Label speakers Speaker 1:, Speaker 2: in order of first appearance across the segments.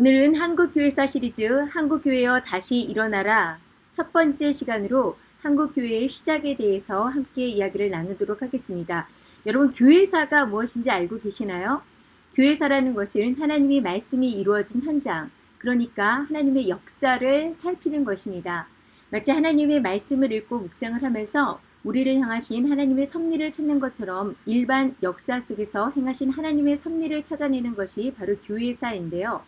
Speaker 1: 오늘은 한국교회사 시리즈 한국교회여 다시 일어나라 첫 번째 시간으로 한국교회의 시작에 대해서 함께 이야기를 나누도록 하겠습니다. 여러분 교회사가 무엇인지 알고 계시나요? 교회사라는 것은 하나님의 말씀이 이루어진 현장 그러니까 하나님의 역사를 살피는 것입니다. 마치 하나님의 말씀을 읽고 묵상을 하면서 우리를 향하신 하나님의 섭리를 찾는 것처럼 일반 역사 속에서 행하신 하나님의 섭리를 찾아내는 것이 바로 교회사인데요.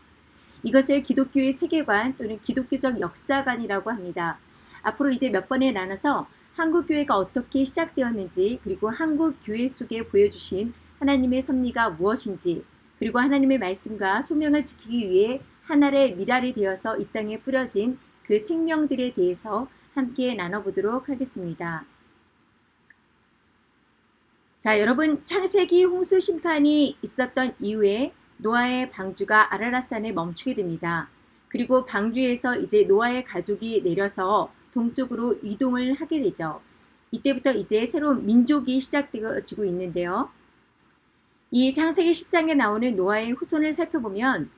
Speaker 1: 이것을 기독교의 세계관 또는 기독교적 역사관이라고 합니다. 앞으로 이제 몇 번에 나눠서 한국교회가 어떻게 시작되었는지 그리고 한국교회 속에 보여주신 하나님의 섭리가 무엇인지 그리고 하나님의 말씀과 소명을 지키기 위해 하나의 미랄이 되어서 이 땅에 뿌려진 그 생명들에 대해서 함께 나눠보도록 하겠습니다. 자, 여러분 창세기 홍수 심판이 있었던 이후에 노아의 방주가 아라라산에 멈추게 됩니다. 그리고 방주에서 이제 노아의 가족이 내려서 동쪽으로 이동을 하게 되죠. 이때부터 이제 새로운 민족이 시작되어지고 있는데요. 이 창세기 10장에 나오는 노아의 후손을 살펴보면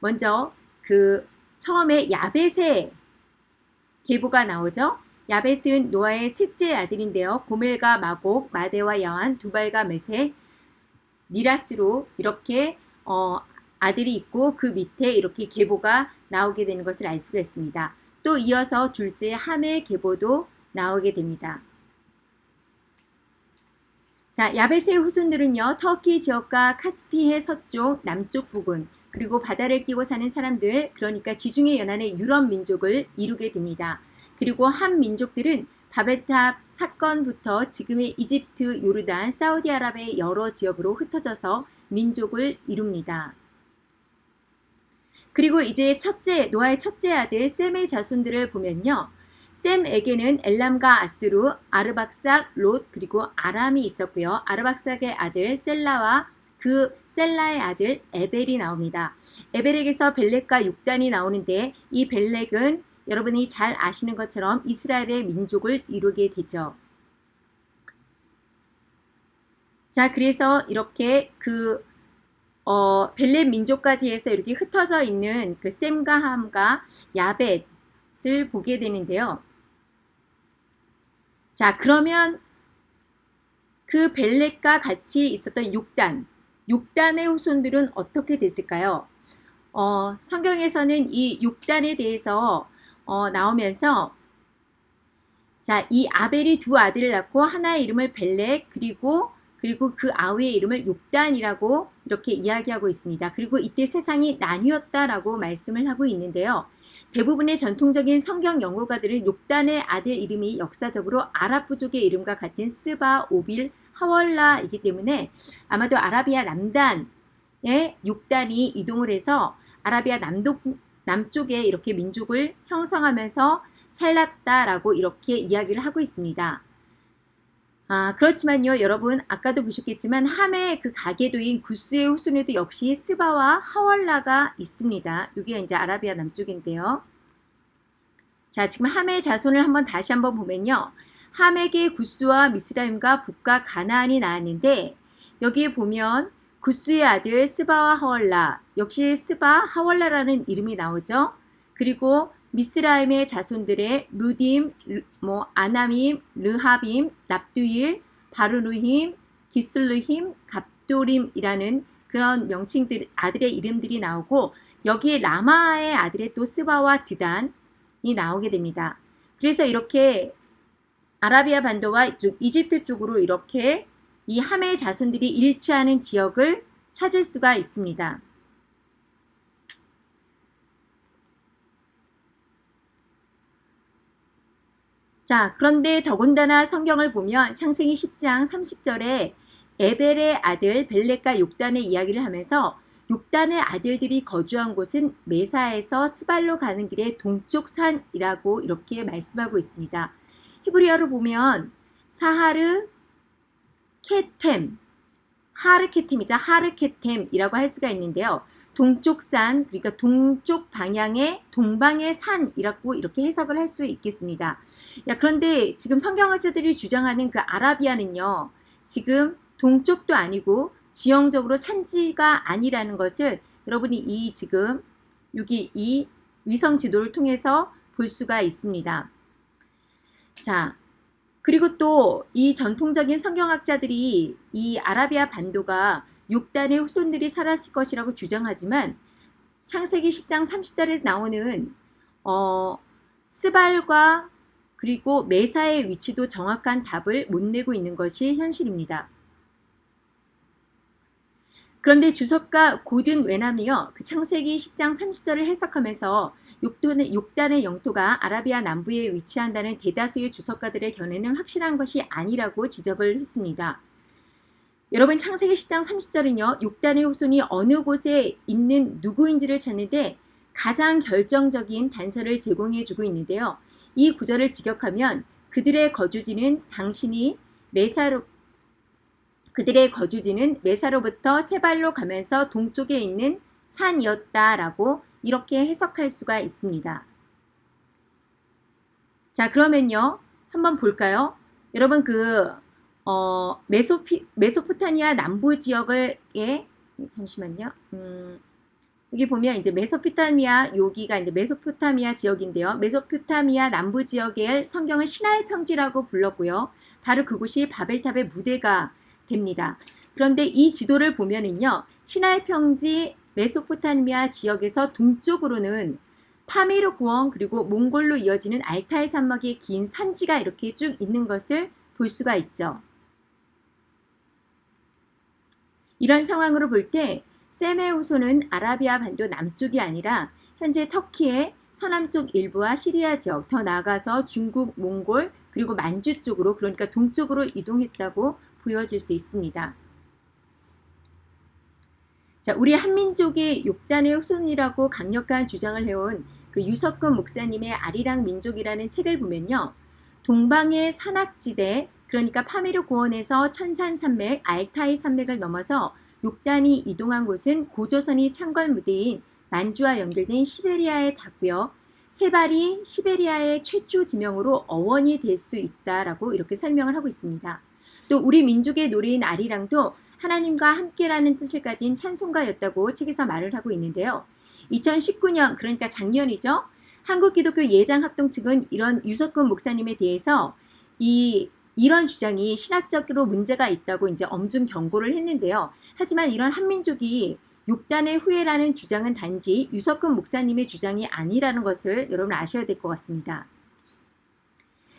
Speaker 1: 먼저 그 처음에 야벳의 계보가 나오죠. 야벳은 노아의 셋째 아들인데요. 고멜과 마곡, 마데와 야완, 두발과 메세, 니라스로 이렇게 어, 아들이 있고 그 밑에 이렇게 계보가 나오게 되는 것을 알 수가 있습니다. 또 이어서 둘째 함의 계보도 나오게 됩니다. 자, 야벳의 후손들은요. 터키 지역과 카스피해 서쪽, 남쪽 부근, 그리고 바다를 끼고 사는 사람들, 그러니까 지중해 연안의 유럽 민족을 이루게 됩니다. 그리고 한 민족들은 바벨탑 사건부터 지금의 이집트, 요르단, 사우디아라비아의 여러 지역으로 흩어져서 민족을 이룹니다. 그리고 이제 첫째, 노아의 첫째 아들 셈의 자손들을 보면요. 셈에게는 엘람과 아수르, 아르박삭, 롯, 그리고 아람이 있었고요. 아르박삭의 아들 셀라와 그 셀라의 아들 에벨이 나옵니다. 에벨에게서 벨렉과 육단이 나오는데 이 벨렉은 여러분이 잘 아시는 것처럼 이스라엘의 민족을 이루게 되죠. 자, 그래서 이렇게 그 어, 벨렛 민족까지 해서 이렇게 흩어져 있는 그 셈과 함과 야벳을 보게 되는데요. 자, 그러면 그 벨렛과 같이 있었던 6단, 6단의 후손들은 어떻게 됐을까요? 어, 성경에서는 이 6단에 대해서 어, 나오면서 자, 이 아벨이 두 아들을 낳고 하나의 이름을 벨렉 그리고 그리고 그 아우의 이름을 욕단이라고 이렇게 이야기하고 있습니다. 그리고 이때 세상이 나뉘었다라고 말씀을 하고 있는데요. 대부분의 전통적인 성경 연구가들은 욕단의 아들 이름이 역사적으로 아랍 부족의 이름과 같은 스바, 오빌, 하월라이기 때문에 아마도 아라비아 남단의 욕단이 이동을 해서 아라비아 남독 남쪽에 이렇게 민족을 형성하면서 살랐다라고 이렇게 이야기를 하고 있습니다. 아, 그렇지만요, 여러분, 아까도 보셨겠지만, 함의 그 가계도인 구스의 후손에도 역시 스바와 하월라가 있습니다. 이게 이제 아라비아 남쪽인데요. 자, 지금 함의 자손을 한번 다시 한번 보면요. 함에게 구스와 미스라임과 북과 가나안이 나왔는데, 여기에 보면 구스의 아들 스바와 하월라 역시 스바 하월라라는 이름이 나오죠. 그리고 미스라임의 자손들의 루딤, 뭐 아나밈, 르하빔, 납두일, 바르루힘, 기슬루힘, 갑도림이라는 그런 명칭들 아들의 이름들이 나오고 여기에 라마의 아들의 또 스바와 드단이 나오게 됩니다. 그래서 이렇게 아라비아 반도와 이집트 쪽으로 이렇게 이 함의 자손들이 일치하는 지역을 찾을 수가 있습니다. 자, 그런데 더군다나 성경을 보면 창세기 10장 30절에 에벨의 아들 벨렉과 욕단의 이야기를 하면서 욕단의 아들들이 거주한 곳은 메사에서 스발로 가는 길의 동쪽 산이라고 이렇게 말씀하고 있습니다. 히브리어로 보면 사하르 케템, 하르케템이자 하르케템이라고 할 수가 있는데요. 동쪽 산, 그러니까 동쪽 방향의 동방의 산이라고 이렇게 해석을 할 수 있겠습니다. 야, 그런데 지금 성경학자들이 주장하는 그 아라비아는요. 지금 동쪽도 아니고 지형적으로 산지가 아니라는 것을 여러분이 이 지금 여기 이 위성 지도를 통해서 볼 수가 있습니다. 자, 그리고 또 이 전통적인 성경학자들이 이 아라비아 반도가 6단의 후손들이 살았을 것이라고 주장하지만 창세기 10장 30절에 나오는 어, 스발과 그리고 메사의 위치도 정확한 답을 못 내고 있는 것이 현실입니다. 그런데 주석가 고든 외남이요. 그 창세기 10장 30절을 해석하면서 6단의, 6단의 영토가 아라비아 남부에 위치한다는 대다수의 주석가들의 견해는 확실한 것이 아니라고 지적을 했습니다. 여러분 창세기 10장 30절은요. 6단의 후손이 어느 곳에 있는 누구인지를 찾는데 가장 결정적인 단서를 제공해 주고 있는데요. 이 구절을 직역하면 그들의 거주지는 당신이 메사로 그들의 거주지는 메사로부터 세발로 가면서 동쪽에 있는 산이었다라고 이렇게 해석할 수가 있습니다. 자 그러면요 한번 볼까요? 여러분 그 어, 메소피, 메소포타니아 남부 지역에 잠시만요. 음, 여기 보면 이제 메소포타미아 여기가 이제 메소포타미아 지역인데요. 메소포타미아 남부 지역의 성경은 신할 평지라고 불렀고요. 바로 그곳이 바벨탑의 무대가 됩니다. 그런데 이 지도를 보면은요. 신할 평지 메소포타미아 지역에서 동쪽으로는 파미르 고원 그리고 몽골로 이어지는 알타이 산막의 긴 산지가 이렇게 쭉 있는 것을 볼 수가 있죠. 이런 상황으로 볼때 셈의 후손은 아라비아 반도 남쪽이 아니라 현재 터키의 서남쪽 일부와 시리아 지역, 더 나아가서 중국, 몽골, 그리고 만주 쪽으로 그러니까 동쪽으로 이동했다고 보여질 수 있습니다. 자, 우리 한민족의 욕단의 후손이라고 강력한 주장을 해온 그 유석근 목사님의 아리랑 민족이라는 책을 보면요. 동방의 산악지대, 그러니까 파미르 고원에서 천산 산맥, 알타이 산맥을 넘어서 6단이 이동한 곳은 고조선이 창궐 무대인 만주와 연결된 시베리아에 닿고요. 세발이 시베리아의 최초 지명으로 어원이 될 수 있다라고 이렇게 설명을 하고 있습니다. 또 우리 민족의 노래인 아리랑도 하나님과 함께라는 뜻을 가진 찬송가였다고 책에서 말을 하고 있는데요. 2019년 그러니까 작년이죠. 한국기독교 예장합동 측은 이런 유석근 목사님에 대해서 이 이런 주장이 신학적으로 문제가 있다고 이제 엄중 경고를 했는데요. 하지만 이런 한민족이 6단의 후예라는 주장은 단지 유석근 목사님의 주장이 아니라는 것을 여러분 아셔야 될 것 같습니다.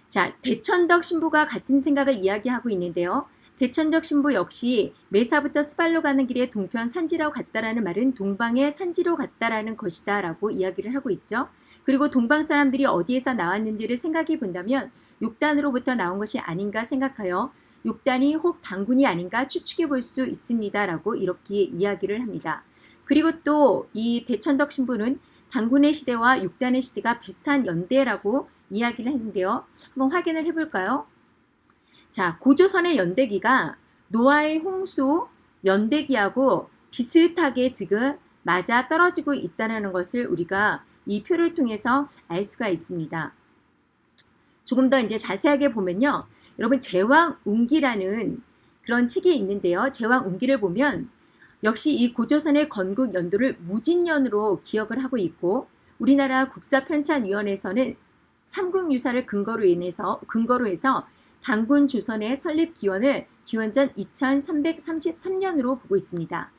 Speaker 1: 자, 대천덕 신부가 같은 생각을 이야기하고 있는데요. 대천적 신부 역시 메사부터 스발로 가는 길에 동편 산지로 갔다라는 말은 동방의 산지로 갔다라는 것이다 라고 이야기를 하고 있죠. 그리고 동방 사람들이 어디에서 나왔는지를 생각해 본다면 6단으로부터 나온 것이 아닌가 생각하여 6단이 혹 당군이 아닌가 추측해 볼 수 있습니다 라고 이렇게 이야기를 합니다. 그리고 또 이 대천덕 신부는 당군의 시대와 6단의 시대가 비슷한 연대라고 이야기를 했는데요. 한번 확인을 해볼까요? 자, 고조선의 연대기가 노아의 홍수 연대기하고 비슷하게 지금 맞아 떨어지고 있다는 것을 우리가 이 표를 통해서 알 수가 있습니다. 조금 더 이제 자세하게 보면요. 여러분 제왕운기라는 그런 책이 있는데요. 제왕운기를 보면 역시 이 고조선의 건국 연도를 무진년으로 기억을 하고 있고 우리나라 국사편찬위원회에서는 삼국유사를 근거로 인해서 근거로 해서 당군 조선의 설립 기원을 기원전 2333년으로 보고 있습니다.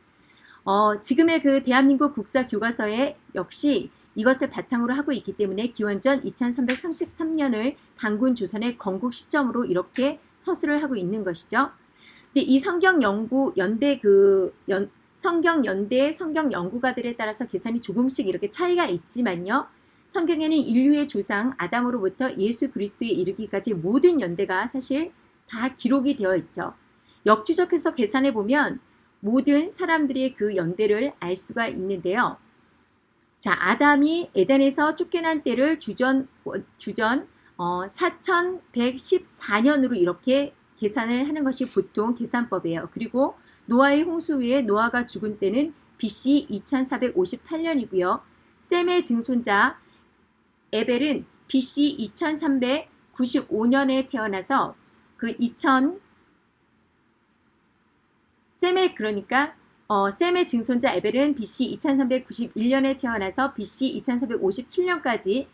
Speaker 1: 어, 지금의 그 대한민국 국사 교과서에 역시 이것을 바탕으로 하고 있기 때문에 기원전 2333년을 당군 조선의 건국 시점으로 이렇게 서술을 하고 있는 것이죠. 근데 이 성경 연구 연대 그 연, 성경 연대 성경 연구가들에 따라서 계산이 조금씩 이렇게 차이가 있지만요. 성경에는 인류의 조상 아담으로부터 예수 그리스도에 이르기까지 모든 연대가 사실 다 기록이 되어 있죠. 역주적해서 계산해 보면 모든 사람들의 그 연대를 알 수가 있는데요. 자, 아담이 에덴에서 쫓겨난 때를 주전 주전 어, 4114년으로 이렇게 계산을 하는 것이 보통 계산법이에요. 그리고 노아의 홍수 후에 노아가 죽은 때는 BC 2458년이고요. 셈의 증손자 에벨은 BC 2395년에 태어나서 그 2000, 셈의 그러니까 어, 셈의 증손자 에벨은 BC 2391년에 태어나서 BC 2457년까지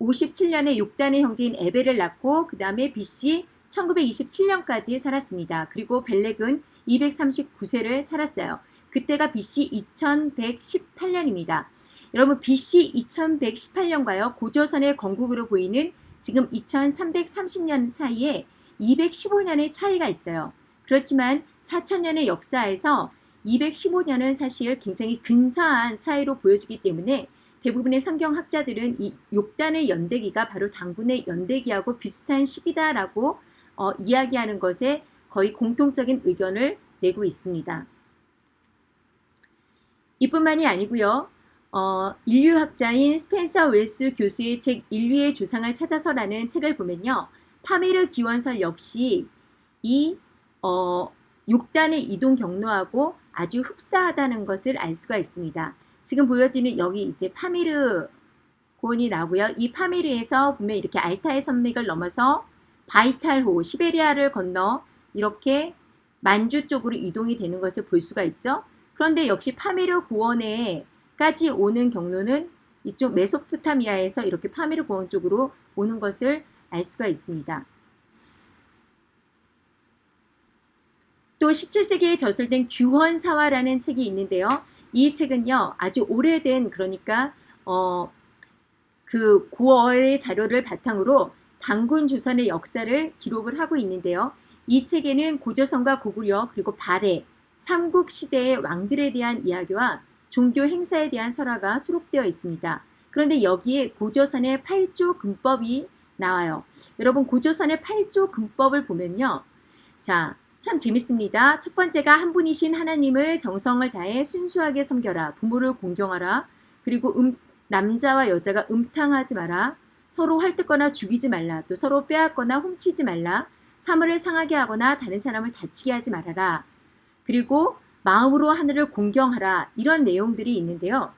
Speaker 1: 57년에 6단의 형제인 에벨을 낳고 그 다음에 BC 1927년까지 살았습니다. 그리고 벨렉은 239세를 살았어요. 그때가 BC 2118년입니다. 여러분 BC 2118년과요. 고조선의 건국으로 보이는 지금 2330년 사이에 215년의 차이가 있어요. 그렇지만 4천년의 역사에서 215년은 사실 굉장히 근사한 차이로 보여지기 때문에 대부분의 성경학자들은 이 욕단의 연대기가 바로 당군의 연대기하고 비슷한 시기다라고 어, 이야기하는 것에 거의 공통적인 의견을 내고 있습니다. 이뿐만이 아니고요. 어, 인류학자인 스펜서 웰스 교수의 책 인류의 조상을 찾아서라는 책을 보면요. 파메르 기원설 역시 이 어, 욕단의 이동 경로하고 아주 흡사하다는 것을 알 수가 있습니다. 지금 보여지는 여기 이제 파미르 고원이 나오고요. 이 파미르에서 보면 이렇게 알타의 산맥을 넘어서 바이탈호, 시베리아를 건너 이렇게 만주 쪽으로 이동이 되는 것을 볼 수가 있죠. 그런데 역시 파미르 고원에까지 오는 경로는 이쪽 메소포타미아에서 이렇게 파미르 고원 쪽으로 오는 것을 알 수가 있습니다. 또 17세기에 저술된 규헌사화라는 책이 있는데요. 이 책은요. 아주 오래된 그러니까 어, 그 고어의 자료를 바탕으로 당군 조선의 역사를 기록을 하고 있는데요. 이 책에는 고조선과 고구려 그리고 발해 삼국 시대의 왕들에 대한 이야기와 종교 행사에 대한 설화가 수록되어 있습니다. 그런데 여기에 고조선의 8조 금법이 나와요. 여러분 고조선의 8조 금법을 보면요. 자, 참 재밌습니다. 첫 번째가 한 분이신 하나님을 정성을 다해 순수하게 섬겨라. 부모를 공경하라. 그리고 음, 남자와 여자가 음탕하지 마라. 서로 헐뜯거나 죽이지 말라. 또 서로 빼앗거나 훔치지 말라. 사물을 상하게 하거나 다른 사람을 다치게 하지 말아라. 그리고 마음으로 하늘을 공경하라. 이런 내용들이 있는데요.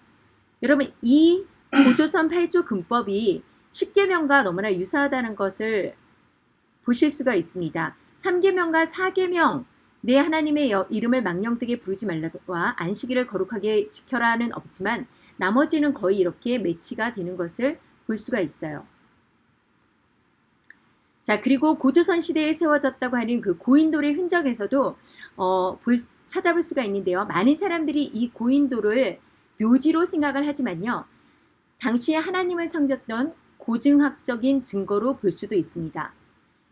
Speaker 1: 여러분 이 고조선 8조 금법이 10계명과 너무나 유사하다는 것을 보실 수가 있습니다. 3계명과 4계명 내 하나님의 이름을 망령되게 부르지 말라와 안식일을 거룩하게 지켜라는 없지만 나머지는 거의 이렇게 매치가 되는 것을 볼 수가 있어요. 자 그리고 고조선 시대에 세워졌다고 하는 그 고인돌의 흔적에서도 어, 볼, 찾아볼 수가 있는데요. 많은 사람들이 이 고인돌을 묘지로 생각을 하지만요. 당시에 하나님을 섬겼던 고증학적인 증거로 볼 수도 있습니다.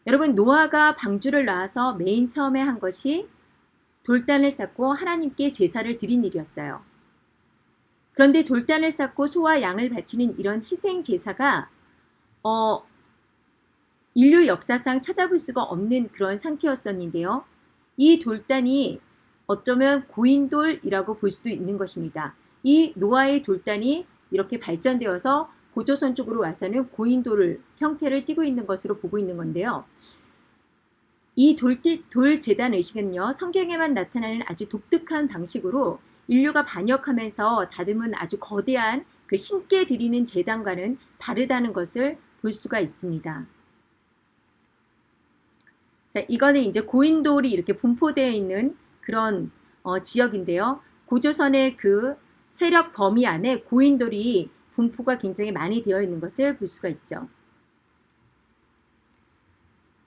Speaker 1: 여러분 노아가 방주를 낳아서 맨 처음에 한 것이 돌단을 쌓고 하나님께 제사를 드린 일이었어요. 그런데 돌단을 쌓고 소와 양을 바치는 이런 희생 제사가 어, 인류 역사상 찾아볼 수가 없는 그런 상태였었는데요. 이 돌단이 어쩌면 고인돌이라고 볼 수도 있는 것입니다. 이 노아의 돌단이 이렇게 발전되어서 고조선 쪽으로 와서는 고인돌 형태를 띠고 있는 것으로 보고 있는 건데요. 이 돌, 돌 재단 의식은요. 성경에만 나타나는 아주 독특한 방식으로 인류가 반역하면서 다듬은 아주 거대한 그 신께 드리는 재단과는 다르다는 것을 볼 수가 있습니다. 자, 이거는 이제 고인돌이 이렇게 분포되어 있는 그런 어, 지역인데요. 고조선의 그 세력 범위 안에 고인돌이 분포가 굉장히 많이 되어 있는 것을 볼 수가 있죠.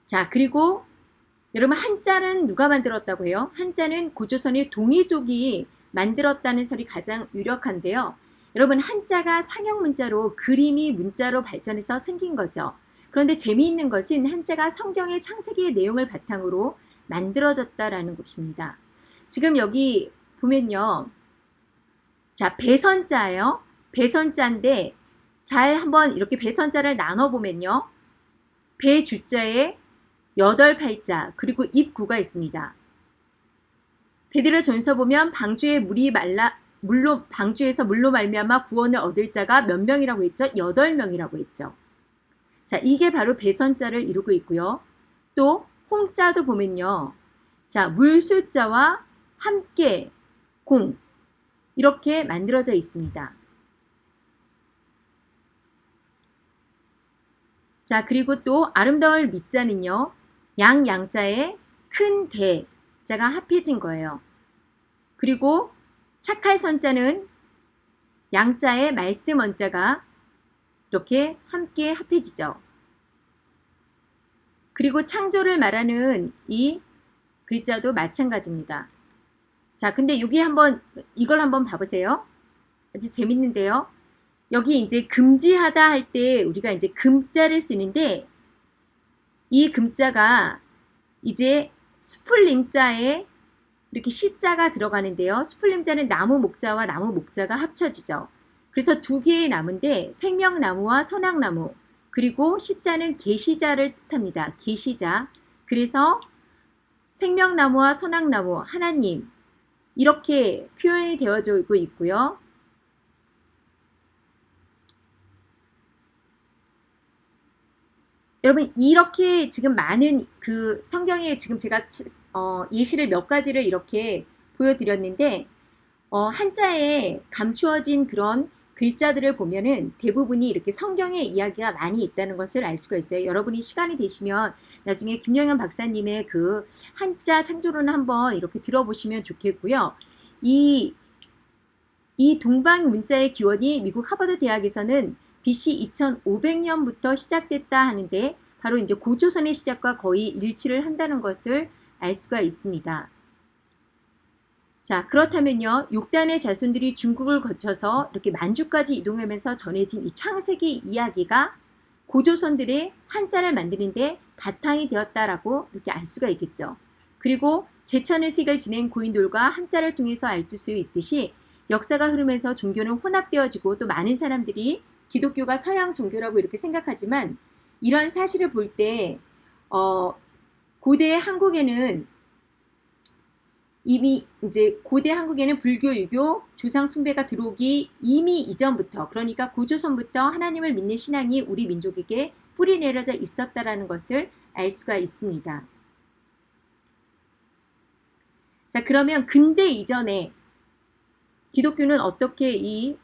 Speaker 1: 자 그리고 여러분 한자는 누가 만들었다고 해요? 한자는 고조선의 동이족이 만들었다는 설이 가장 유력한데요. 여러분 한자가 상형 문자로 그림이 문자로 발전해서 생긴 거죠. 그런데 재미있는 것은 한자가 성경의 창세기의 내용을 바탕으로 만들어졌다라는 것입니다. 지금 여기 보면요. 자, 배선자예요. 배선자인데 잘 한번 이렇게 배선자를 나눠보면요. 배주자에 8 팔자 그리고 입구가 있습니다. 베드로 전서 보면 방주에 물이 말라 물로 방주에서 물로 말미암아 구원을 얻을 자가 몇 명이라고 했죠? 8명이라고 했죠. 자, 이게 바로 배선자를 이루고 있고요. 또 홍자도 보면요. 자, 물술자와 함께 공 이렇게 만들어져 있습니다. 자 그리고 또 아름다울 밑자는요. 양 양자에 큰 대자가 합해진 거예요. 그리고 착할 선자는 양자의 말씀 원자가 이렇게 함께 합해지죠. 그리고 창조를 말하는 이 글자도 마찬가지입니다. 자, 근데 여기 한번 이걸 한번 봐보세요. 아주 재밌는데요. 여기 이제 금지하다 할 때 우리가 이제 금자를 쓰는데 이 금자가 이제 수풀림자에 이렇게 시자가 들어가는데요. 수풀림자는 나무 목자와 나무 목자가 합쳐지죠. 그래서 두 개의 나무인데 생명나무와 선악나무 그리고 시자는 계시자를 뜻합니다. 계시자. 그래서 생명나무와 선악나무 하나님 이렇게 표현이 되어지고 있고요. 여러분 이렇게 지금 많은 그 성경에 지금 제가 어, 예시를 몇 가지를 이렇게 보여드렸는데 어, 한자에 감추어진 그런 글자들을 보면은 대부분이 이렇게 성경의 이야기가 많이 있다는 것을 알 수가 있어요. 여러분이 시간이 되시면 나중에 김영현 박사님의 그 한자 창조론을 한번 이렇게 들어보시면 좋겠고요. 이, 이 동방 문자의 기원이 미국 하버드 대학에서는 BC 2500년부터 시작됐다 하는데 바로 이제 고조선의 시작과 거의 일치를 한다는 것을 알 수가 있습니다. 자 그렇다면요 6단의 자손들이 중국을 거쳐서 이렇게 만주까지 이동하면서 전해진 이 창세기 이야기가 고조선들의 한자를 만드는데 바탕이 되었다라고 이렇게 알 수가 있겠죠. 그리고 제천의식을 지낸 고인돌과 한자를 통해서 알 수 있듯이 역사가 흐르면서 종교는 혼합되어지고 또 많은 사람들이 기독교가 서양 종교라고 이렇게 생각하지만 이런 사실을 볼때 어, 고대 한국에는 이미 이제 고대 한국에는 불교, 유교, 조상 숭배가 들어오기 이미 이전부터 그러니까 고조선부터 하나님을 믿는 신앙이 우리 민족에게 뿌리 내려져 있었다라는 것을 알 수가 있습니다. 자 그러면 근대 이전에 기독교는 어떻게 이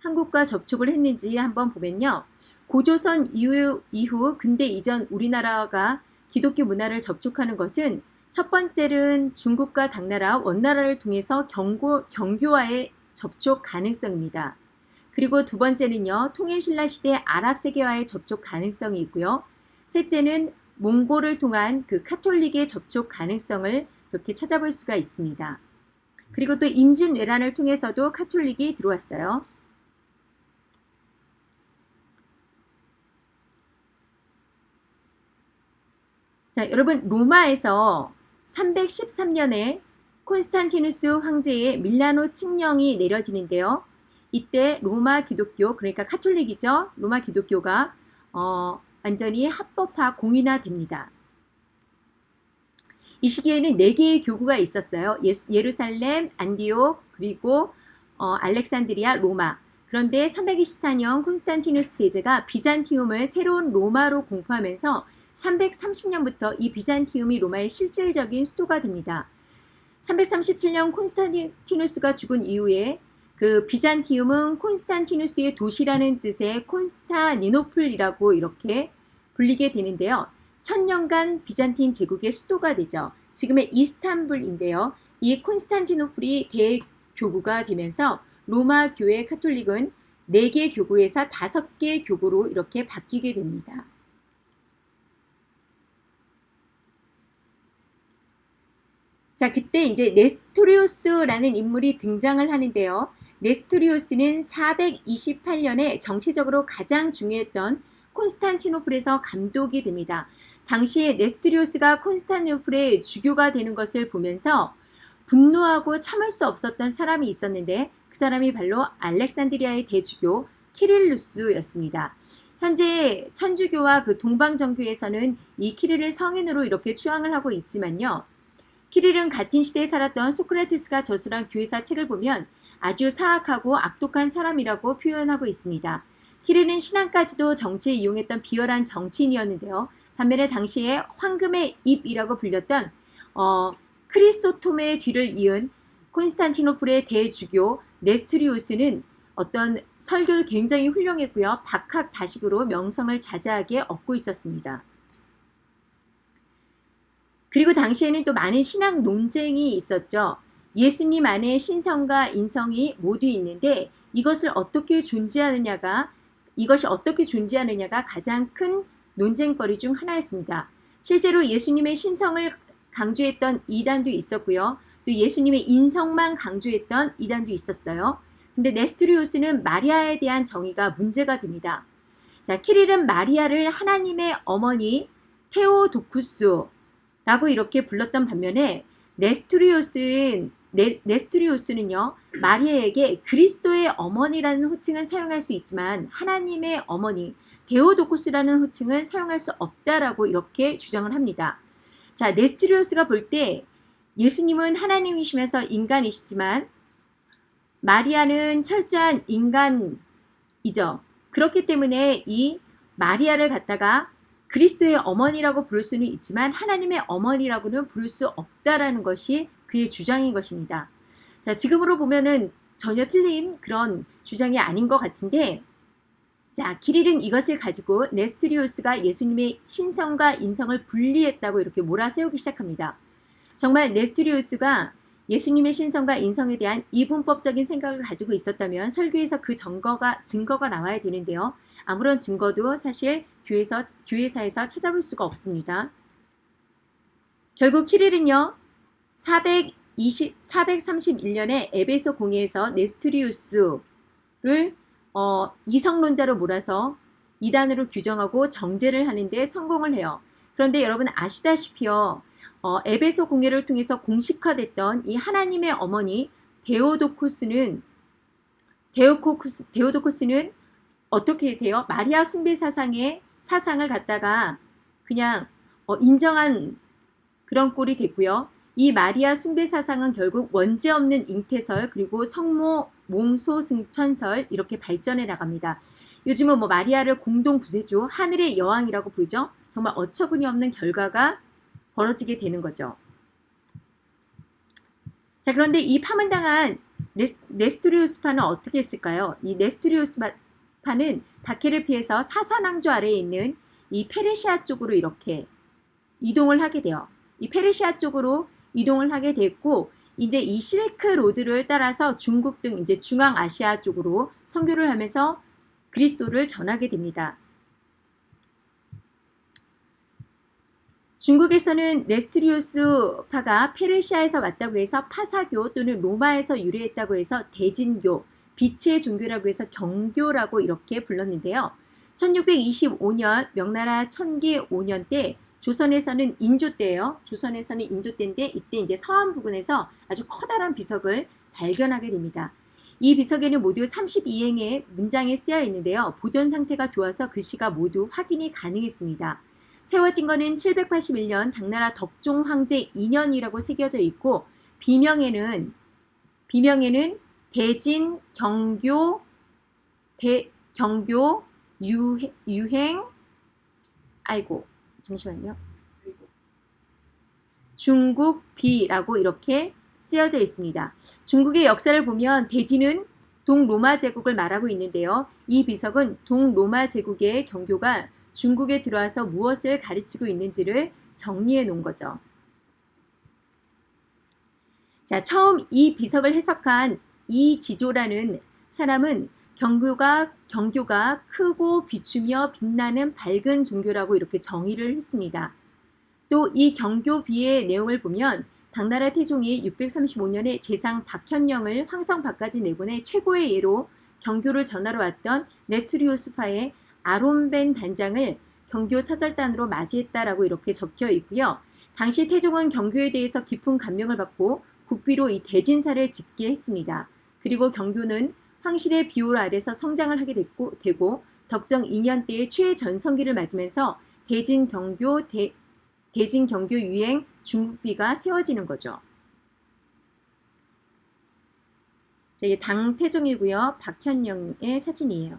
Speaker 1: 한국과 접촉을 했는지 한번 보면요. 고조선 이후, 이후 근대 이전 우리나라가 기독교 문화를 접촉하는 것은 첫 번째는 중국과 당나라, 원나라를 통해서 경고, 경교와의 접촉 가능성입니다. 그리고 두 번째는요. 통일신라 시대 아랍 세계와의 접촉 가능성이 있고요. 셋째는 몽골을 통한 그 카톨릭의 접촉 가능성을 이렇게 찾아볼 수가 있습니다. 그리고 또 임진왜란을 통해서도 카톨릭이 들어왔어요. 자, 여러분 로마에서 313년에 콘스탄티누스 황제의 밀라노 칙령이 내려지는데요. 이때 로마 기독교 그러니까 카톨릭이죠. 로마 기독교가 어, 완전히 합법화 공인화됩니다. 이 시기에는 4개의 교구가 있었어요. 예, 루살렘 안디옥, 그리고 어, 알렉산드리아, 로마. 그런데 324년 콘스탄티누스 대제가 비잔티움을 새로운 로마로 공포하면서 330년부터 이 비잔티움이 로마의 실질적인 수도가 됩니다. 337년 콘스탄티누스가 죽은 이후에 그 비잔티움은 콘스탄티누스의 도시라는 뜻의 콘스타니노플이라고 이렇게 불리게 되는데요. 천년간 비잔틴 제국의 수도가 되죠. 지금의 이스탄불인데요. 이 콘스탄티노플이 대교구가 되면서 로마 교회 카톨릭은 4개 교구에서 5개 교구로 이렇게 바뀌게 됩니다. 자, 그때 이제 네스토리우스라는 인물이 등장을 하는데요. 네스토리우스는 428년에 정치적으로 가장 중요했던 콘스탄티노플에서 감독이 됩니다. 당시에 네스토리우스가 콘스탄티노플의 주교가 되는 것을 보면서 분노하고 참을 수 없었던 사람이 있었는데 그 사람이 바로 알렉산드리아의 대주교 키릴루스였습니다. 현재 천주교와 그 동방정교에서는 이 키릴을 성인으로 이렇게 추앙을 하고 있지만요. 키릴은 같은 시대에 살았던 소크라테스가 저술한 교회사 책을 보면 아주 사악하고 악독한 사람이라고 표현하고 있습니다. 키릴은 신앙까지도 정치에 이용했던 비열한 정치인이었는데요. 반면에 당시에 황금의 입이라고 불렸던 어, 크리스토톰의 뒤를 이은 콘스탄티노플의 대주교 네스트리우스는 어떤 설교도 굉장히 훌륭했고요. 박학 다식으로 명성을 자자하게 얻고 있었습니다. 그리고 당시에는 또 많은 신앙 논쟁이 있었죠. 예수님 안에 신성과 인성이 모두 있는데 이것을 어떻게 존재하느냐가 이것이 어떻게 존재하느냐가 가장 큰 논쟁거리 중 하나였습니다. 실제로 예수님의 신성을 강조했던 이단도 있었고요. 또 예수님의 인성만 강조했던 이단도 있었어요. 근데 네스트리오스는 마리아에 대한 정의가 문제가 됩니다. 자, 키릴은 마리아를 하나님의 어머니 테오도쿠스 라고 이렇게 불렀던 반면에 네스트리오스는 네, 네스트리오스는요 마리아에게 그리스도의 어머니라는 호칭은 사용할 수 있지만 하나님의 어머니 데오도코스라는 호칭은 사용할 수 없다라고 이렇게 주장을 합니다. 자 네스트리오스가 볼 때 예수님은 하나님이시면서 인간이시지만 마리아는 철저한 인간이죠. 그렇기 때문에 이 마리아를 갖다가 그리스도의 어머니라고 부를 수는 있지만 하나님의 어머니라고는 부를 수 없다라는 것이 그의 주장인 것입니다. 자, 지금으로 보면은 전혀 틀린 그런 주장이 아닌 것 같은데 자, 키릴은 이것을 가지고 네스트리우스가 예수님의 신성과 인성을 분리했다고 이렇게 몰아세우기 시작합니다. 정말 네스트리우스가 예수님의 신성과 인성에 대한 이분법적인 생각을 가지고 있었다면 설교에서 그 증거가 증거가 나와야 되는데요. 아무런 증거도 사실 교회에서 교회사에서 찾아볼 수가 없습니다. 결국 키릴은요. 420, 431년에 에베소 공회에서 네스트리우스를 어, 이성론자로 몰아서 이단으로 규정하고 정죄를 하는데 성공을 해요. 그런데 여러분 아시다시피요. 어, 에베소 공회를 통해서 공식화됐던 이 하나님의 어머니 데오도코스는 데오코쿠스, 데오도코스는 어떻게 돼요? 마리아 숭배 사상의 사상을 갖다가 그냥 어, 인정한 그런 꼴이 됐고요. 이 마리아 숭배 사상은 결국 원죄 없는 잉태설 그리고 성모 몽소 승천설 이렇게 발전해 나갑니다. 요즘은 뭐 마리아를 공동 구세주 하늘의 여왕이라고 부르죠. 정말 어처구니 없는 결과가 벌어지게 되는 거죠. 자 그런데 이 파문당한 네스, 네스토리우스파는 어떻게 했을까요? 이 네스토리우스파 는 다케를 피해서 사산왕조 아래에 있는 이 페르시아 쪽으로 이렇게 이동을 하게 돼요. 이 페르시아 쪽으로 이동을 하게 됐고 이제 이 실크 로드를 따라서 중국 등 이제 중앙아시아 쪽으로 선교를 하면서 그리스도를 전하게 됩니다. 중국에서는 네스트리우스 파가 페르시아에서 왔다고 해서 파사교 또는 로마에서 유래했다고 해서 대진교, 빛의 종교라고 해서 경교라고 이렇게 불렀는데요. 1625년 명나라 천기 5년 때 조선에서는 인조 때예요. 조선에서는 인조 때인데 이때 이제 서안 부근에서 아주 커다란 비석을 발견하게 됩니다. 이 비석에는 모두 32행의 문장이 쓰여 있는데요. 보존 상태가 좋아서 글씨가 모두 확인이 가능했습니다. 세워진 것은 781년 당나라 덕종 황제 2년이라고 새겨져 있고 비명에는 비명에는 대진 경교 대 경교 유행, 유행 아이고 잠시만요. 중국 비라고 이렇게 쓰여져 있습니다. 중국의 역사를 보면 대지는 동로마 제국을 말하고 있는데요. 이 비석은 동로마 제국의 경교가 중국에 들어와서 무엇을 가르치고 있는지를 정리해 놓은 거죠. 자, 처음 이 비석을 해석한 이 지조라는 사람은 경교가, 경교가 크고 비추며 빛나는 밝은 종교라고 이렇게 정의를 했습니다. 또 이 경교비의 내용을 보면 당나라 태종이 635년에 재상 박현령을 황성 밖까지 내보내 최고의 예로 경교를 전하러 왔던 네스리오스파의 아론벤 단장을 경교 사절단으로 맞이했다라고 이렇게 적혀 있고요. 당시 태종은 경교에 대해서 깊은 감명을 받고 국비로 이 대진사를 짓게 했습니다. 그리고 경교는 황실의 비올 아래서 성장을 하게 됐고, 되고 덕정 2년 때의 최전성기를 맞으면서 대진 경교 대, 대진 경교 유행 중국비가 세워지는 거죠. 자, 이게 당태종이고요. 박현영의 사진이에요.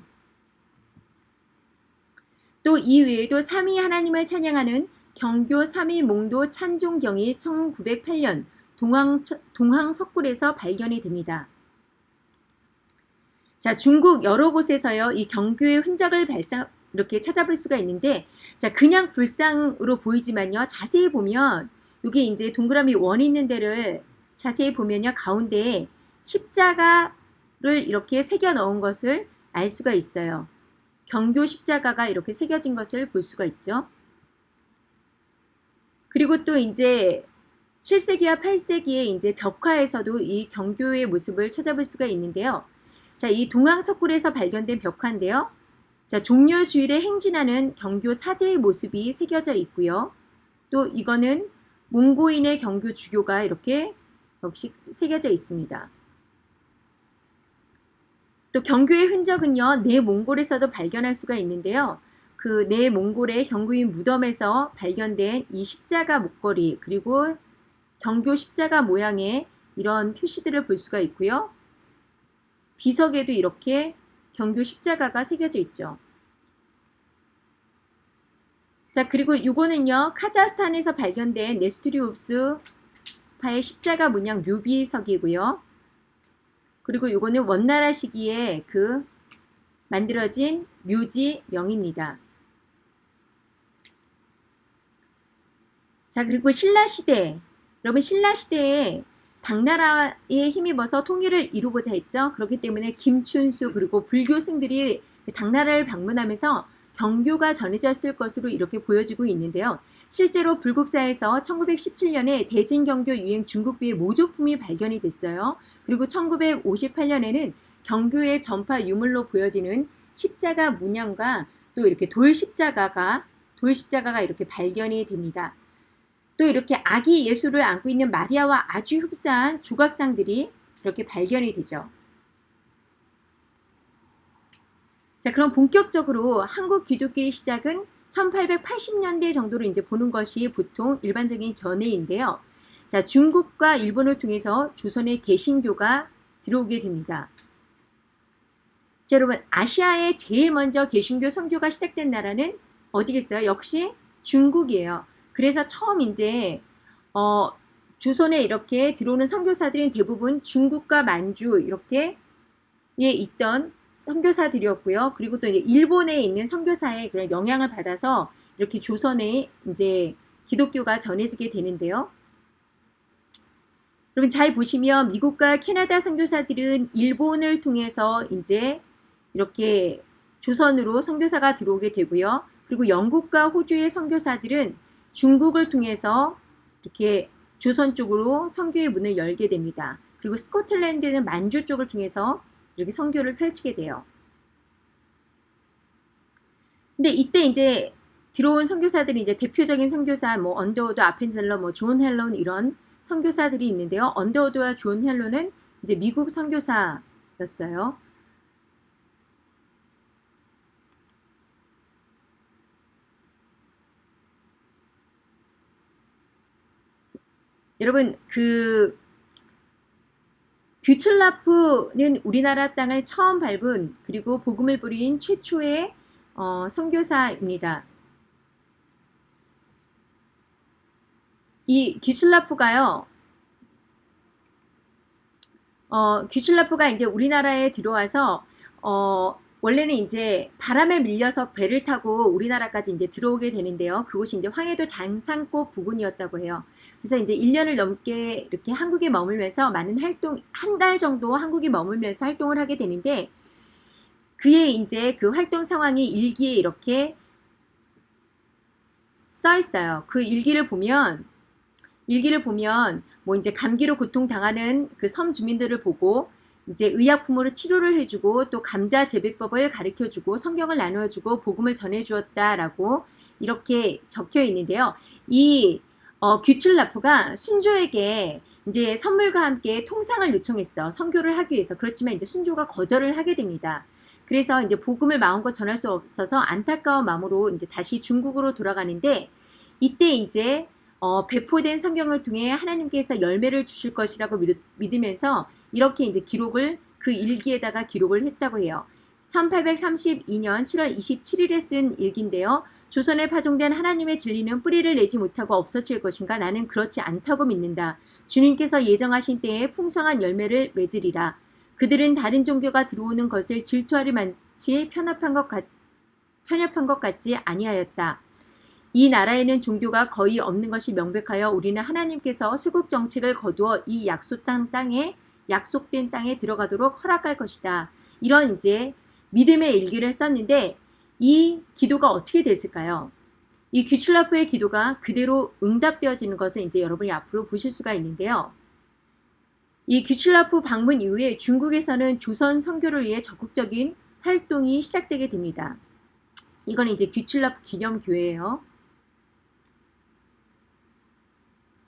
Speaker 1: 또 이외에도 3위 하나님을 찬양하는 경교 3위 몽도 찬종경이 1908년 동항, 동항 석굴에서 발견이 됩니다. 자, 중국 여러 곳에서요, 이 경교의 흔적을 발상, 이렇게 찾아볼 수가 있는데, 자, 그냥 불상으로 보이지만요, 자세히 보면, 이게 이제 동그라미 원 있는 데를 자세히 보면요. 가운데에 십자가를 이렇게 새겨 넣은 것을 알 수가 있어요. 경교 십자가가 이렇게 새겨진 것을 볼 수가 있죠. 그리고 또 이제 7세기와 8세기의 이제 벽화에서도 이 경교의 모습을 찾아볼 수가 있는데요. 자, 이 동항석굴에서 발견된 벽화인데요. 자, 종려 주일에 행진하는 경교 사제의 모습이 새겨져 있고요. 또 이거는 몽고인의 경교 주교가 이렇게 역시 새겨져 있습니다. 또 경교의 흔적은요, 내몽골에서도 발견할 수가 있는데요. 그 내몽골의 경구인 무덤에서 발견된 이 십자가 목걸이 그리고 경교 십자가 모양의 이런 표시들을 볼 수가 있고요. 비석에도 이렇게 경교 십자가가 새겨져 있죠. 자 그리고 이거는요 카자흐스탄에서 발견된 네스트리옵스 파의 십자가 문양 묘비석이고요. 그리고 이거는 원나라 시기에 그 만들어진 묘지명입니다. 자 그리고 신라시대 여러분 신라시대에 당나라에 힘입어서 통일을 이루고자 했죠. 그렇기 때문에 김춘수 그리고 불교승들이 당나라를 방문하면서 경교가 전해졌을 것으로 이렇게 보여지고 있는데요. 실제로 불국사에서 1917년에 대진경교 유행 중국비의 모조품이 발견이 됐어요. 그리고 1958년에는 경교의 전파 유물로 보여지는 십자가 문양과 또 이렇게 돌 십자가가 돌 십자가가 이렇게 발견이 됩니다. 또 이렇게 아기 예수를 안고 있는 마리아와 아주 흡사한 조각상들이 이렇게 발견이 되죠. 자, 그럼 본격적으로 한국 기독교의 시작은 1880년대 정도로 이제 보는 것이 보통 일반적인 견해인데요. 자, 중국과 일본을 통해서 조선의 개신교가 들어오게 됩니다. 자, 여러분, 아시아에 제일 먼저 개신교 선교가 시작된 나라는 어디겠어요? 역시 중국이에요. 그래서 처음 이제 어, 조선에 이렇게 들어오는 선교사들은 대부분 중국과 만주 이렇게 예 있던 선교사들이었고요. 그리고 또 일본에 있는 선교사의 그런 영향을 받아서 이렇게 조선에 이제 기독교가 전해지게 되는데요. 여러분 잘 보시면 미국과 캐나다 선교사들은 일본을 통해서 이제 이렇게 조선으로 선교사가 들어오게 되고요. 그리고 영국과 호주의 선교사들은 중국을 통해서 이렇게 조선 쪽으로 선교의 문을 열게 됩니다. 그리고 스코틀랜드는 만주 쪽을 통해서 이렇게 선교를 펼치게 돼요. 근데 이때 이제 들어온 선교사들이 이제 대표적인 선교사 뭐 언더우드, 아펜젤러, 뭐 존 헤론 이런 선교사들이 있는데요. 언더우드와 존 헤론은 이제 미국 선교사였어요. 여러분 그 귀츨라프는 우리나라 땅을 처음 밟은 그리고 복음을 뿌린 최초의 어, 선교사입니다. 이 규슬라프가요. 어, 규슬라프가 이제 우리나라에 들어와서 어, 원래는 이제 바람에 밀려서 배를 타고 우리나라까지 이제 들어오게 되는데요. 그곳이 이제 황해도 장창고 부근이었다고 해요. 그래서 이제 1년을 넘게 이렇게 한국에 머물면서 많은 활동, 한 달 정도 한국에 머물면서 활동을 하게 되는데 그의 이제 그 활동 상황이 일기에 이렇게 써 있어요. 그 일기를 보면 일기를 보면 뭐 이제 감기로 고통당하는 그 섬 주민들을 보고 이제 의약품으로 치료를 해주고 또 감자 재배법을 가르쳐주고 성경을 나누어주고 복음을 전해주었다라고 이렇게 적혀 있는데요. 이 어, 규칠라프가 순조에게 이제 선물과 함께 통상을 요청했어. 선교를 하기 위해서. 그렇지만 이제 순조가 거절을 하게 됩니다. 그래서 이제 복음을 마음껏 전할 수 없어서 안타까운 마음으로 이제 다시 중국으로 돌아가는데 이때 이제 어, 배포된 성경을 통해 하나님께서 열매를 주실 것이라고 믿으면서 이렇게 이제 기록을 그 일기에다가 기록을 했다고 해요. 1832년 7월 27일에 쓴 일기인데요. 조선에 파종된 하나님의 진리는 뿌리를 내지 못하고 없어질 것인가? 나는 그렇지 않다고 믿는다. 주님께서 예정하신 때에 풍성한 열매를 맺으리라. 그들은 다른 종교가 들어오는 것을 질투하리 만치 편협한 것, 같, 편협한 것 같지 아니하였다. 이 나라에는 종교가 거의 없는 것이 명백하여 우리는 하나님께서 쇄국 정책을 거두어 이 약속된 땅에 약속된 땅에 들어가도록 허락할 것이다. 이런 이제 믿음의 일기를 썼는데 이 기도가 어떻게 됐을까요? 이 귀칠라프의 기도가 그대로 응답되어지는 것을 이제 여러분이 앞으로 보실 수가 있는데요. 이 귀칠라프 방문 이후에 중국에서는 조선 선교를 위해 적극적인 활동이 시작되게 됩니다. 이건 이제 귀칠라프 기념교회예요.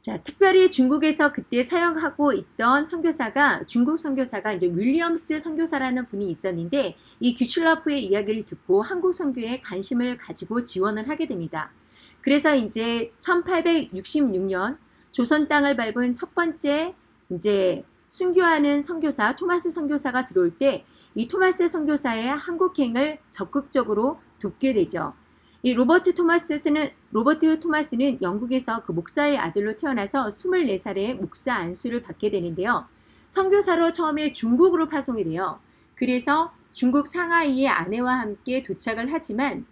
Speaker 1: 자, 특별히 중국에서 그때 사용하고 있던 선교사가 중국 선교사가 이제 윌리엄스 선교사라는 분이 있었는데 이 규출라프의 이야기를 듣고 한국 선교에 관심을 가지고 지원을 하게 됩니다. 그래서 이제 1866년 조선 땅을 밟은 첫 번째 이제 순교하는 선교사 토마스 선교사가 들어올 때 이 토마스 선교사의 한국행을 적극적으로 돕게 되죠. 이 로버트 토마스는 로버트 토마스는 영국에서 그 목사의 아들로 태어나서 24살에 목사 안수를 받게 되는데요. 선교사로 처음에 중국으로 파송이 돼요. 그래서 중국 상하이의 아내와 함께 도착을 하지만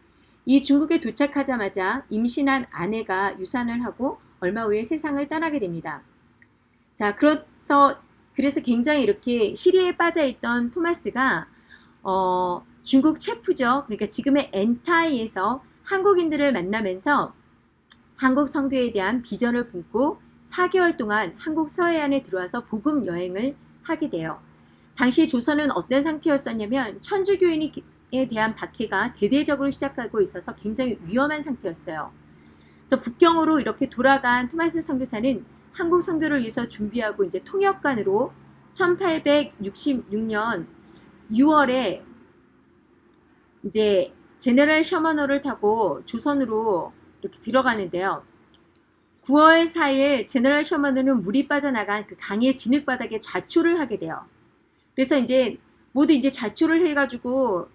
Speaker 1: 이 중국에 도착하자마자 임신한 아내가 유산을 하고 얼마 후에 세상을 떠나게 됩니다. 자, 그래서 그래서 굉장히 이렇게 시리에 빠져 있던 토마스가 어, 중국 체프죠. 그러니까 지금의 엔타이에서 한국인들을 만나면서 한국 선교에 대한 비전을 품고 4개월 동안 한국 서해안에 들어와서 복음 여행을 하게 돼요. 당시 조선은 어떤 상태였었냐면 천주교인에 대한 박해가 대대적으로 시작하고 있어서 굉장히 위험한 상태였어요. 그래서 북경으로 이렇게 돌아간 토마스 선교사는 한국 선교를 위해서 준비하고 이제 통역관으로 1866년 6월에 이제 제네럴 셔머너를 타고 조선으로 이렇게 들어가는데요. 9월 4일 제너럴 셔머너는 물이 빠져나간 그 강의 진흙바닥에 좌초를 하게 돼요. 그래서 이제 모두 이제 좌초를 해가지고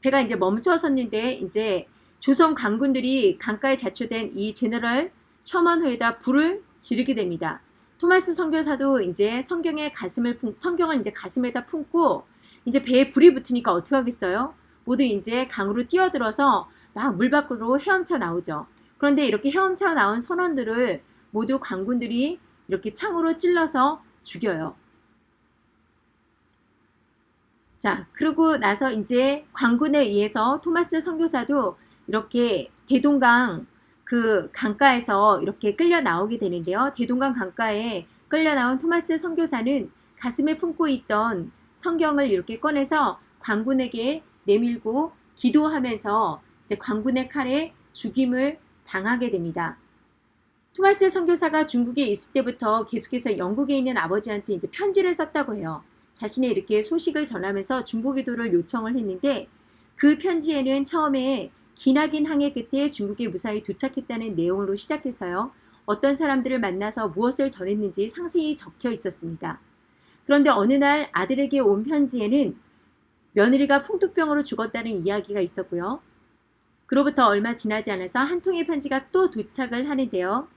Speaker 1: 배가 이제 멈춰 섰는데 이제 조선 강군들이 강가에 자초된 이 제너럴 셔먼호에다 불을 지르게 됩니다. 토마스 선교사도 이제 성경의 가슴을 품, 성경을 이제 가슴에다 품고 이제 배에 불이 붙으니까 어떻게 하겠어요? 모두 이제 강으로 뛰어들어서 막 물 밖으로 헤엄쳐 나오죠. 그런데 이렇게 헤엄쳐 나온 선원들을 모두 관군들이 이렇게 창으로 찔러서 죽여요. 자, 그러고 나서 이제 관군에 의해서 토마스 선교사도 이렇게 대동강 그 강가에서 이렇게 끌려 나오게 되는데요. 대동강 강가에 끌려 나온 토마스 선교사는 가슴에 품고 있던 성경을 이렇게 꺼내서 관군에게 내밀고 기도하면서 이제 광군의 칼에 죽임을 당하게 됩니다. 토마스 선교사가 중국에 있을 때부터 계속해서 영국에 있는 아버지한테 이제 편지를 썼다고 해요. 자신의 이렇게 소식을 전하면서 중보기도를 요청을 했는데 그 편지에는 처음에 기나긴 항해 끝에 중국에 무사히 도착했다는 내용으로 시작해서요. 어떤 사람들을 만나서 무엇을 전했는지 상세히 적혀 있었습니다. 그런데 어느 날 아들에게 온 편지에는 며느리가 풍토병으로 죽었다는 이야기가 있었고요. 그로부터 얼마 지나지 않아서 한 통의 편지가 또 도착을 하는데요.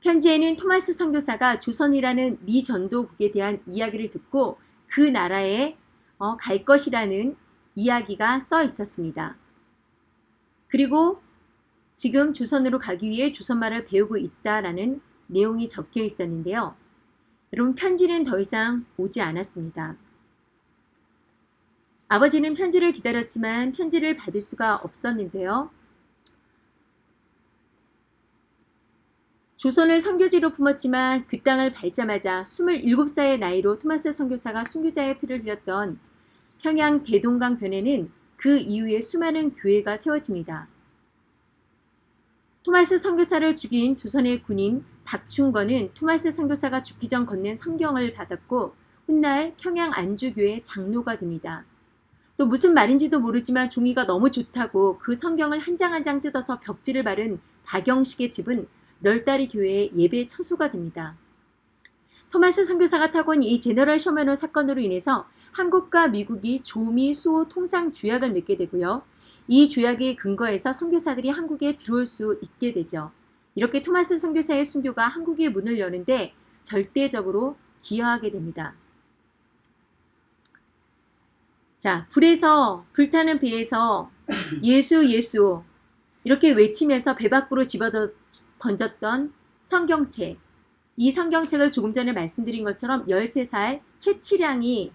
Speaker 1: 편지에는 토마스 선교사가 조선이라는 미 전도국에 대한 이야기를 듣고 그 나라에 어, 갈 것이라는 이야기가 써 있었습니다. 그리고 지금 조선으로 가기 위해 조선말을 배우고 있다라는 내용이 적혀 있었는데요. 여러분 편지는 더 이상 오지 않았습니다. 아버지는 편지를 기다렸지만 편지를 받을 수가 없었는데요. 조선을 선교지로 품었지만 그 땅을 밟자마자 27살의 나이로 토마스 선교사가 순교자의 피를 흘렸던 평양 대동강 변에는 그 이후에 수많은 교회가 세워집니다. 토마스 선교사를 죽인 조선의 군인 박충건은 토마스 선교사가 죽기 전 건넨 성경을 받았고 훗날 평양 안주교회 장로가 됩니다. 또 무슨 말인지도 모르지만 종이가 너무 좋다고 그 성경을 한 장 한장 뜯어서 벽지를 바른 다경식의 집은 널다리 교회의 예배 처소가 됩니다. 토마스 선교사가 온이 제너럴 셔머너 사건으로 인해서 한국과 미국이 조미 수호 통상 조약을 맺게 되고요. 이 조약의 근거에서 선교사들이 한국에 들어올 수 있게 되죠. 이렇게 토마스 선교사의 순교가 한국의 문을 여는데 절대적으로 기여하게 됩니다. 자, 불에서, 불타는 배에서 예수, 예수, 이렇게 외치면서 배 밖으로 집어 던졌던 성경책. 이 성경책을 조금 전에 말씀드린 것처럼 13살 최치량이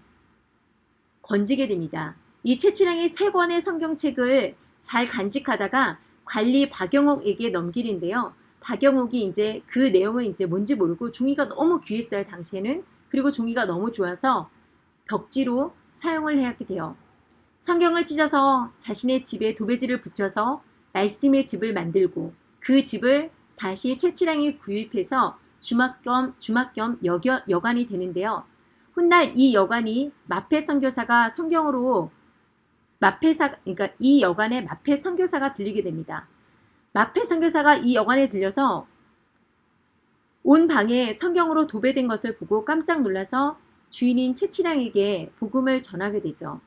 Speaker 1: 건지게 됩니다. 이 최치량이 세 권의 성경책을 잘 간직하다가 관리 박영옥에게 넘기는데요. 박영옥이 이제 그 내용은 이제 뭔지 모르고 종이가 너무 귀했어요, 당시에는. 그리고 종이가 너무 좋아서 벽지로 사용을 해야 돼요. 성경을 찢어서 자신의 집에 도배지를 붙여서 말씀의 집을 만들고 그 집을 다시 최치량이 구입해서 주막 겸 주막 겸 여겨, 여관이 되는데요. 훗날 이 여관이 마페 선교사가 성경으로 마페사 그러니까 이 여관에 마페 선교사가 들리게 됩니다. 마페 선교사가 이 여관에 들려서 온 방에 성경으로 도배된 것을 보고 깜짝 놀라서 주인인 최치량에게 복음을 전하게 되죠.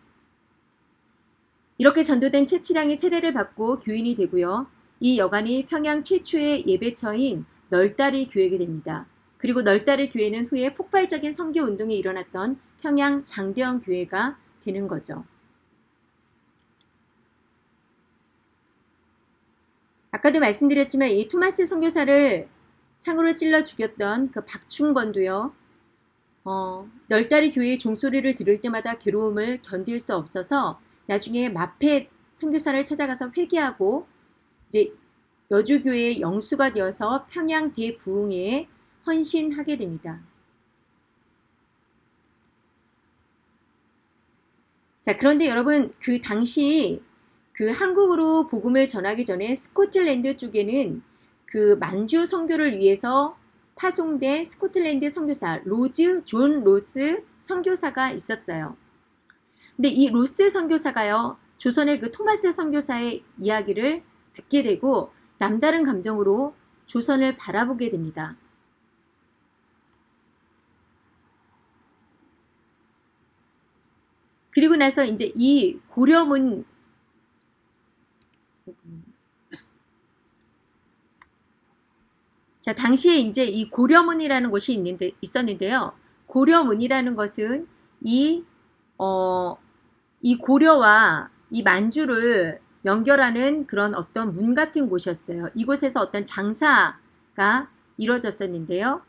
Speaker 1: 이렇게 전도된 최치량이 세례를 받고 교인이 되고요. 이 여관이 평양 최초의 예배처인 널다리 교회가 됩니다. 그리고 널다리 교회는 후에 폭발적인 선교 운동이 일어났던 평양 장대원 교회가 되는 거죠. 아까도 말씀드렸지만 이 토마스 선교사를 창으로 찔러 죽였던 그 박충건도요. 어, 널다리 교회의 종소리를 들을 때마다 괴로움을 견딜 수 없어서 나중에 마페 선교사를 찾아가서 회개하고 이제 여주교회의 영수가 되어서 평양 대부흥에 헌신하게 됩니다. 자, 그런데 여러분 그 당시 그 한국으로 복음을 전하기 전에 스코틀랜드 쪽에는 그 만주 선교를 위해서 파송된 스코틀랜드 선교사 로즈 존 로스 선교사가 있었어요. 근데 이 로스 선교사가요. 조선의 그 토마스 선교사의 이야기를 듣게 되고 남다른 감정으로 조선을 바라보게 됩니다. 그리고 나서 이제 이 고려문 자, 당시에 이제 이 고려문이라는 곳이 있는데, 있었는데요. 고려문이라는 것은 이, 어, 이 고려와 이 만주를 연결하는 그런 어떤 문 같은 곳이었어요. 이곳에서 어떤 장사가 이루어졌었는데요.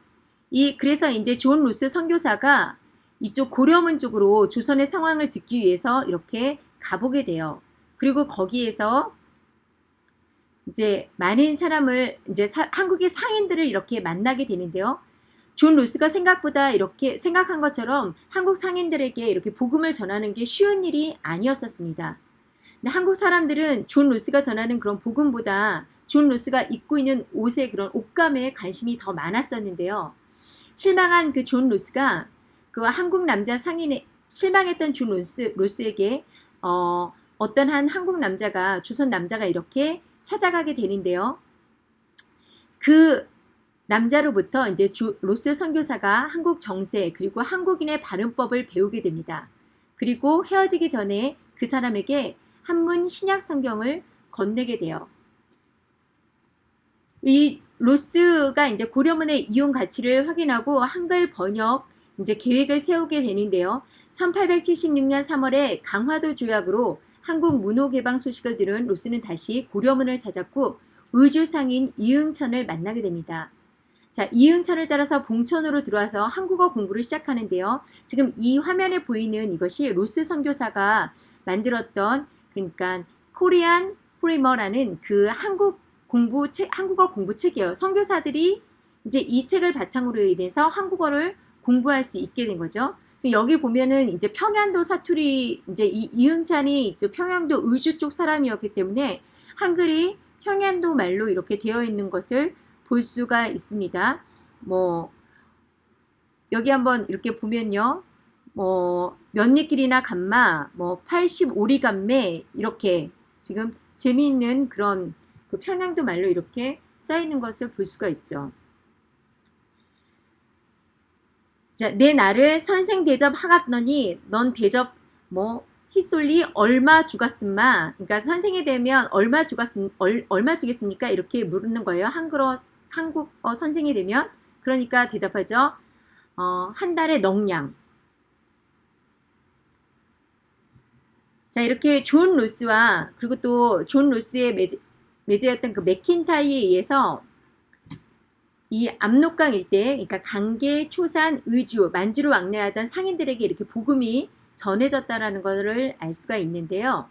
Speaker 1: 이, 그래서 이제 존 로스 선교사가 이쪽 고려문 쪽으로 조선의 상황을 듣기 위해서 이렇게 가보게 돼요. 그리고 거기에서 이제 많은 사람을 이제 사, 한국의 상인들을 이렇게 만나게 되는데요. 존 로스가 생각보다 이렇게 생각한 것처럼 한국 상인들에게 이렇게 복음을 전하는 게 쉬운 일이 아니었었습니다. 근데 한국 사람들은 존 로스가 전하는 그런 복음보다 존 로스가 입고 있는 옷의 그런 옷감에 관심이 더 많았었는데요. 실망한 그 존 로스가 그 한국 남자 상인에 실망했던 존 로스, 로스에게 어, 어떤 한 한국 남자가 조선 남자가 이렇게 찾아가게 되는데요. 그 남자로부터 이제 주, 로스 선교사가 한국 정세 그리고 한국인의 발음법을 배우게 됩니다. 그리고 헤어지기 전에 그 사람에게 한문 신약 성경을 건네게 돼요. 이 로스가 이제 고려문의 이용 가치를 확인하고 한글 번역 이제 계획을 세우게 되는데요. 1876년 3월에 강화도 조약으로 한국 문호 개방 소식을 들은 로스는 다시 고려문을 찾았고 의주상인 이응천을 만나게 됩니다. 자, 이응천을 따라서 봉천으로 들어와서 한국어 공부를 시작하는데요. 지금 이 화면에 보이는 이것이 로스 선교사가 만들었던 그러니까 코리안 프리머라는 그 한국 공부 책, 한국어 공부 책이에요. 선교사들이 이제 이 책을 바탕으로 인해서 한국어를 공부할 수 있게 된 거죠. 여기 보면은 이제 평양도 사투리 이제 이, 이응찬이 이제 평양도 의주 쪽 사람이었기 때문에 한글이 평양도 말로 이렇게 되어 있는 것을 볼 수가 있습니다. 뭐 여기 한번 이렇게 보면요. 뭐 면니길이나 감마, 뭐 85리 감매 이렇게 지금 재미있는 그런 그 평양도 말로 이렇게 써 있는 것을 볼 수가 있죠. 자, 내 나를 선생 대접 하갔더니 넌 대접 뭐 히솔리 얼마 주갔음마. 그러니까 선생이 되면 얼마 주갔음 얼, 얼마 주겠습니까? 이렇게 물는 거예요. 한국어 한국어 선생이 되면. 그러니까 대답하죠. 어, 한 달에 넉 냥 자 이렇게 존 로스와 그리고 또 존 로스의 매제였던 그 맥킨타이어에 의해서 이 압록강 일대, 그러니까 강계, 초산, 의주, 만주를 왕래하던 상인들에게 이렇게 복음이 전해졌다라는 것을 알 수가 있는데요.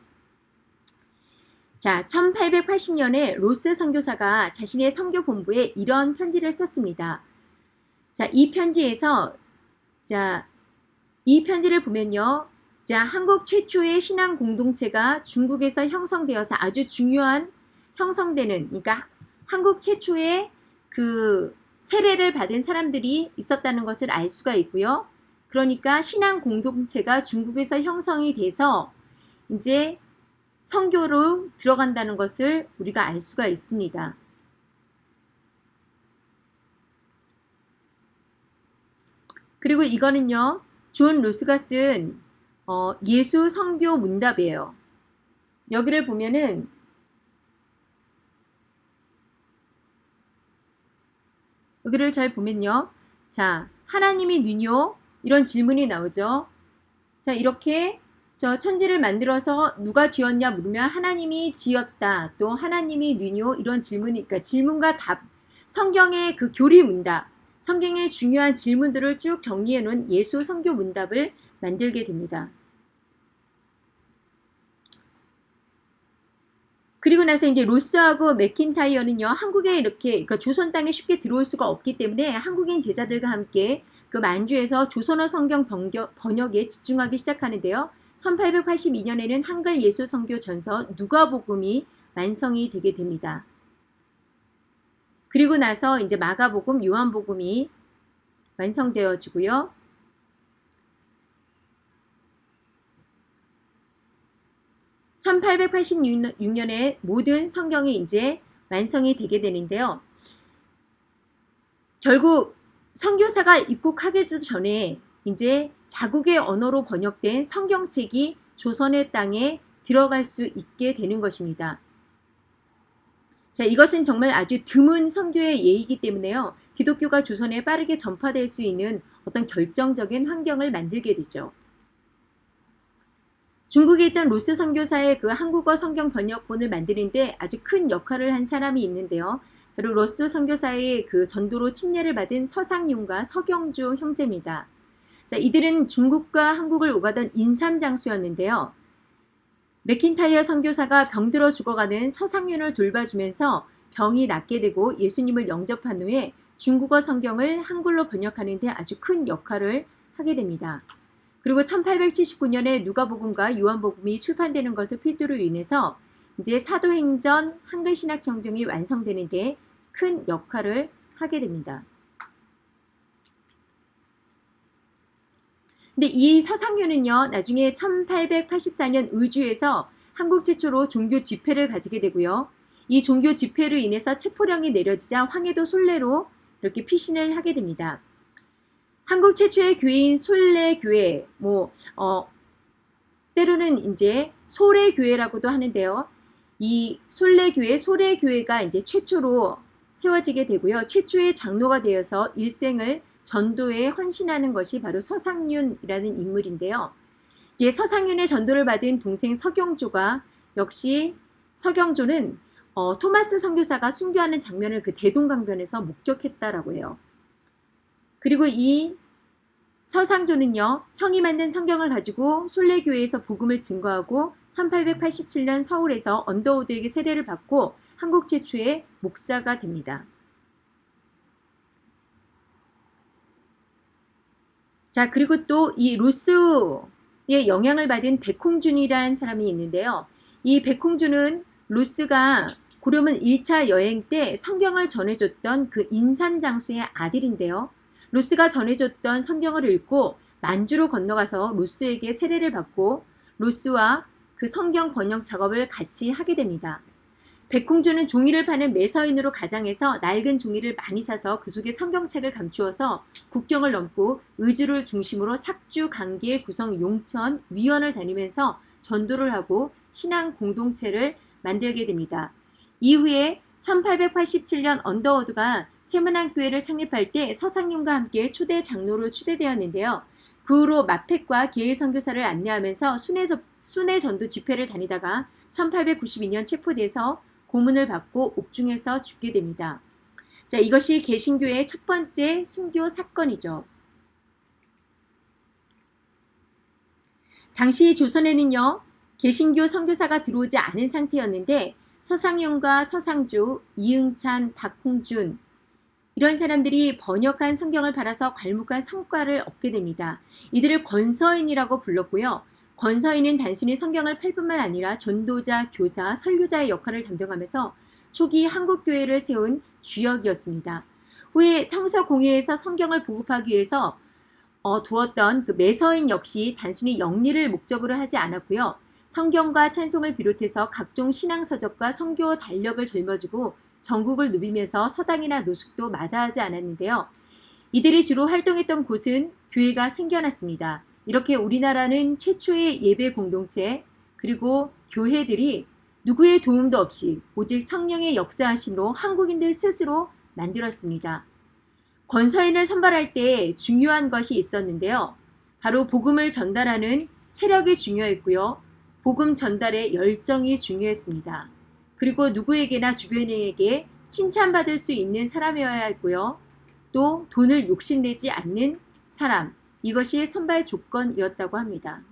Speaker 1: 자, 1880년에 로스 선교사가 자신의 선교 본부에 이런 편지를 썼습니다. 자, 이 편지에서 자, 이 편지를 보면요. 자, 한국 최초의 신앙 공동체가 중국에서 형성되어서 아주 중요한 형성되는 그러니까 한국 최초의 그 세례를 받은 사람들이 있었다는 것을 알 수가 있고요. 그러니까 신앙 공동체가 중국에서 형성이 돼서 이제 성교로 들어간다는 것을 우리가 알 수가 있습니다. 그리고 이거는요. 존 로스가 쓴 어, 예수 성교 문답이에요. 여기를 보면은 여기를 잘 보면요. 자, 하나님이 누뇨? 이런 질문이 나오죠. 자, 이렇게 저 천지를 만들어서 누가 지었냐 물으면 하나님이 지었다. 또 하나님이 누뇨? 이런 질문이 그러니까 질문과 답. 성경의 그 교리 문답. 성경의 중요한 질문들을 쭉 정리해 놓은 예수 성교 문답을 만들게 됩니다. 그리고 나서 이제 로스하고 맥킨타이어는요 한국에 이렇게 그러니까 조선 땅에 쉽게 들어올 수가 없기 때문에 한국인 제자들과 함께 그 만주에서 조선어 성경 번역, 번역에 집중하기 시작하는데요. 1882년에는 한글 예수 성교 전서 누가복음이 완성이 되게 됩니다. 그리고 나서 이제 마가복음, 요한복음이 완성되어지고요. 1886년에 모든 성경이 이제 완성이 되게 되는데요. 결국 선교사가 입국하기 전에 이제 자국의 언어로 번역된 성경책이 조선의 땅에 들어갈 수 있게 되는 것입니다. 자, 이것은 정말 아주 드문 선교의 예이기 때문에요. 기독교가 조선에 빠르게 전파될 수 있는 어떤 결정적인 환경을 만들게 되죠. 중국에 있던 로스 선교사의 그 한국어 성경 번역본을 만드는데 아주 큰 역할을 한 사람이 있는데요. 바로 로스 선교사의 그 전도로 침례를 받은 서상윤과 서경조 형제입니다. 자, 이들은 중국과 한국을 오가던 인삼장수였는데요. 맥킨타이어 선교사가 병들어 죽어가는 서상윤을 돌봐주면서 병이 낫게 되고 예수님을 영접한 후에 중국어 성경을 한글로 번역하는 데 아주 큰 역할을 하게 됩니다. 그리고 1879년에 누가복음과 요한복음이 출판되는 것을 필두로 인해서 이제 사도행전 한글 신학 경쟁이 완성되는 데 큰 역할을 하게 됩니다. 근데 이 서상윤은요, 나중에 1884년 의주에서 한국 최초로 종교 집회를 가지게 되고요. 이 종교 집회로 인해서 체포령이 내려지자 황해도 솔레로 이렇게 피신을 하게 됩니다. 한국 최초의 교회인 솔레교회, 뭐, 어, 때로는 이제 소래교회라고도 하는데요. 이 솔레교회, 소래교회가 이제 최초로 세워지게 되고요. 최초의 장로가 되어서 일생을 전도에 헌신하는 것이 바로 서상윤이라는 인물인데요. 이제 서상윤의 전도를 받은 동생 서경조가 역시 서경조는 어, 토마스 선교사가 순교하는 장면을 그 대동강변에서 목격했다라고 해요. 그리고 이 서상조는요. 형이 만든 성경을 가지고 솔레교회에서 복음을 증거하고 1887년 서울에서 언더우드에게 세례를 받고 한국 최초의 목사가 됩니다. 자 그리고 또 이 로스의 영향을 받은 백홍준이라는 사람이 있는데요. 이 백홍준은 로스가 고려문 1차 여행 때 성경을 전해줬던 그 인삼장수의 아들인데요. 로스가 전해줬던 성경을 읽고 만주로 건너가서 로스에게 세례를 받고 로스와 그 성경 번역 작업을 같이 하게 됩니다. 백홍주는 종이를 파는 매서인으로 가장해서 낡은 종이를 많이 사서 그 속에 성경책을 감추어서 국경을 넘고 의주를 중심으로 삭주, 강계, 구성, 용천, 위원을 다니면서 전도를 하고 신앙 공동체를 만들게 됩니다. 이후에 1887년 언더워드가 세문안 교회를 창립할 때 서상님과 함께 초대 장로로 추대되었는데요. 그 후로 마펙과 계일 선교사를 안내하면서 순회, 순회 전도 집회를 다니다가 1892년 체포돼서 고문을 받고 옥중에서 죽게 됩니다. 자, 이것이 개신교의 첫 번째 순교 사건이죠. 당시 조선에는요. 개신교 선교사가 들어오지 않은 상태였는데 서상용과 서상주, 이응찬, 박홍준 이런 사람들이 번역한 성경을 팔아서 괄묵한 성과를 얻게 됩니다. 이들을 권서인이라고 불렀고요. 권서인은 단순히 성경을 팔 뿐만 아니라 전도자, 교사, 설교자의 역할을 담당하면서 초기 한국교회를 세운 주역이었습니다. 후에 성서 공회에서 성경을 보급하기 위해서 어, 두었던 그 매서인 역시 단순히 영리를 목적으로 하지 않았고요. 성경과 찬송을 비롯해서 각종 신앙서적과 성교 달력을 짊어지고 전국을 누비면서 서당이나 노숙도 마다하지 않았는데요. 이들이 주로 활동했던 곳은 교회가 생겨났습니다. 이렇게 우리나라는 최초의 예배 공동체 그리고 교회들이 누구의 도움도 없이 오직 성령의 역사하심으로 한국인들 스스로 만들었습니다. 권서인을 선발할 때 중요한 것이 있었는데요. 바로 복음을 전달하는 체력이 중요했고요. 복음 전달의 열정이 중요했습니다. 그리고 누구에게나 주변인에게 칭찬받을 수 있는 사람이어야 했고요. 또 돈을 욕심내지 않는 사람, 이것이 선발 조건이었다고 합니다.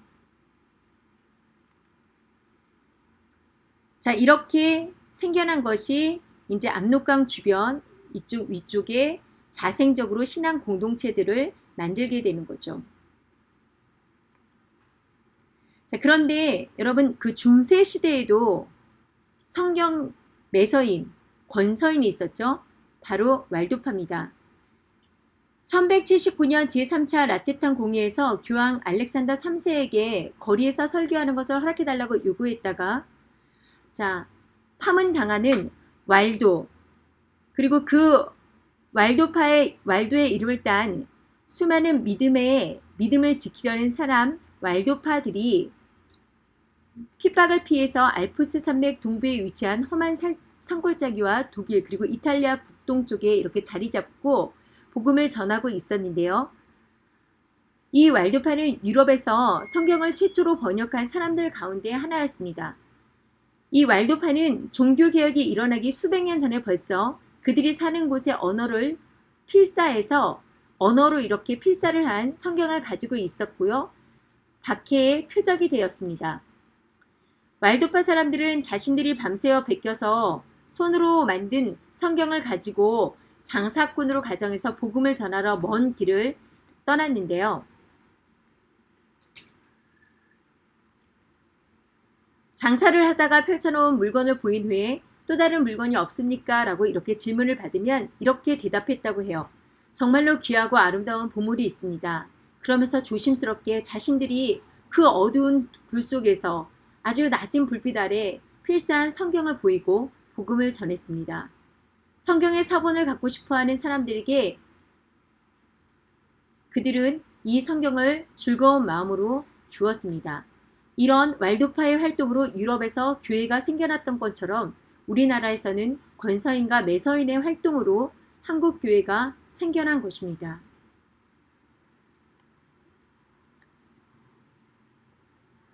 Speaker 1: 자, 이렇게 생겨난 것이 이제 압록강 주변 이쪽 위쪽에 자생적으로 신앙 공동체들을 만들게 되는 거죠. 자, 그런데 여러분 그 중세 시대에도 성경 매서인, 권서인이 있었죠. 바로 왈도파입니다. 1179년 제3차 라테탄 공의에서 교황 알렉산더 3세에게 거리에서 설교하는 것을 허락해달라고 요구했다가 자 파문 당하는 왈도 그리고 그 왈도파의 왈도의 이름을 딴 수많은 믿음의 믿음을 지키려는 사람 왈도파들이 핍박을 피해서 알프스 산맥 동부에 위치한 험한 산골짜기와 독일 그리고 이탈리아 북동쪽에 이렇게 자리 잡고 복음을 전하고 있었는데요. 이 왈도파는 유럽에서 성경을 최초로 번역한 사람들 가운데 하나였습니다. 이 왈도파는 종교개혁이 일어나기 수백 년 전에 벌써 그들이 사는 곳의 언어를 필사해서 언어로 이렇게 필사를 한 성경을 가지고 있었고요. 박해의 표적이 되었습니다. 왈도파 사람들은 자신들이 밤새워 베껴서 손으로 만든 성경을 가지고 장사꾼으로 가정해서 복음을 전하러 먼 길을 떠났는데요. 장사를 하다가 펼쳐놓은 물건을 보인 후에 또 다른 물건이 없습니까? 라고 이렇게 질문을 받으면 이렇게 대답했다고 해요. 정말로 귀하고 아름다운 보물이 있습니다. 그러면서 조심스럽게 자신들이 그 어두운 굴 속에서 아주 낮은 불빛 아래 필사한 성경을 보이고 복음을 전했습니다. 성경의 사본을 갖고 싶어하는 사람들에게 그들은 이 성경을 즐거운 마음으로 주었습니다. 이런 왈도파의 활동으로 유럽에서 교회가 생겨났던 것처럼 우리나라에서는 권서인과 매서인의 활동으로 한국 교회가 생겨난 것입니다.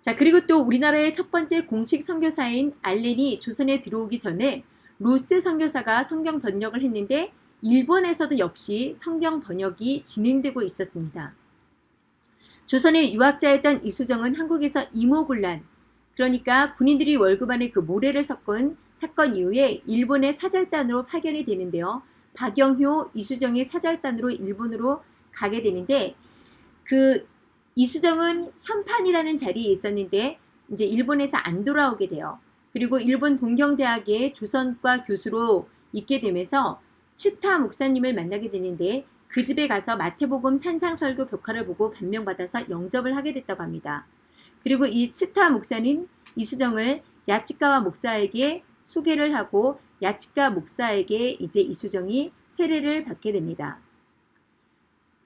Speaker 1: 자 그리고 또 우리나라의 첫 번째 공식 선교사인 알렌이 조선에 들어오기 전에 로스 선교사가 성경 번역을 했는데 일본에서도 역시 성경 번역이 진행되고 있었습니다. 조선의 유학자였던 이수정은 한국에서 이모군란 그러니까 군인들이 월급 안에 그 모래를 섞은 사건 이후에 일본의 사절단으로 파견이 되는데요. 박영효, 이수정의 사절단으로 일본으로 가게 되는데 그 이수정은 현판이라는 자리에 있었는데 이제 일본에서 안 돌아오게 돼요. 그리고 일본 동경대학의 조선과 교수로 있게 되면서 치타 목사님을 만나게 되는데 그 집에 가서 마태복음 산상설교 벽화를 보고 반명받아서 영접을 하게 됐다고 합니다. 그리고 이 치타 목사는 이수정을 야치카와 목사에게 소개를 하고 야치카 목사에게 이제 이수정이 세례를 받게 됩니다.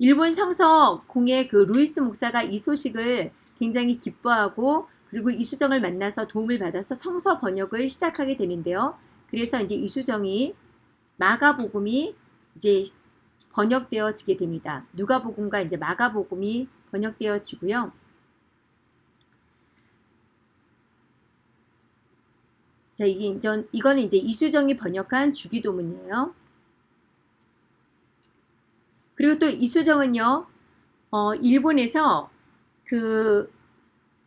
Speaker 1: 일본 성서 공의 그 루이스 목사가 이 소식을 굉장히 기뻐하고 그리고 이수정을 만나서 도움을 받아서 성서 번역을 시작하게 되는데요. 그래서 이제 이수정이 마가복음이 이제 번역되어지게 됩니다. 누가복음과 이제 마가복음이 번역되어지고요. 자, 이게 이제, 이거는 이제 이수정이 번역한 주기도문이에요. 그리고 또 이수정은요, 어, 일본에서 그,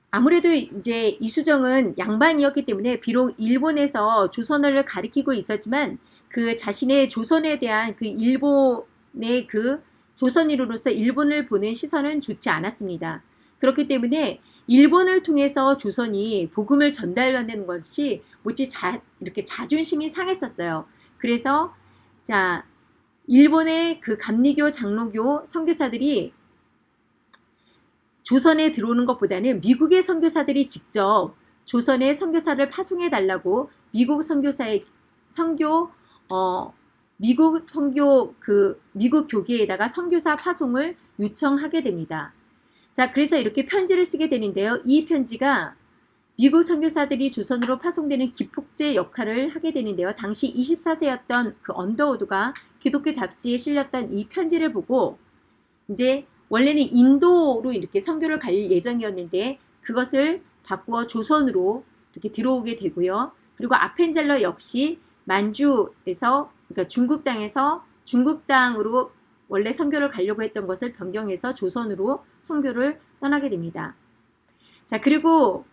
Speaker 1: 아무래도 이제 이수정은 양반이었기 때문에 비록 일본에서 조선어를 가리키고 있었지만 그 자신의 조선에 대한 그 일본의 그 조선인으로서 일본을 보는 시선은 좋지 않았습니다. 그렇기 때문에 일본을 통해서 조선이 복음을 전달하는 것이 뭐지 자, 이렇게 자존심이 상했었어요. 그래서 자 일본의 그 감리교 장로교 선교사들이 조선에 들어오는 것보다는 미국의 선교사들이 직접 조선의 선교사를 파송해 달라고 미국 선교사의 선교 어 미국 선교 그 미국 교계에다가 선교사 파송을 요청하게 됩니다. 자, 그래서 이렇게 편지를 쓰게 되는데요. 이 편지가 미국 선교사들이 조선으로 파송되는 기폭제 역할을 하게 되는데요. 당시 24세였던 그 언더우드가 기독교 잡지에 실렸던 이 편지를 보고 이제 원래는 인도로 이렇게 선교를 갈 예정이었는데 그것을 바꾸어 조선으로 이렇게 들어오게 되고요. 그리고 아펜젤러 역시 만주에서 그러니까 중국 땅에서 중국 땅으로 원래 선교를 가려고 했던 것을 변경해서 조선으로 선교를 떠나게 됩니다. 자 그리고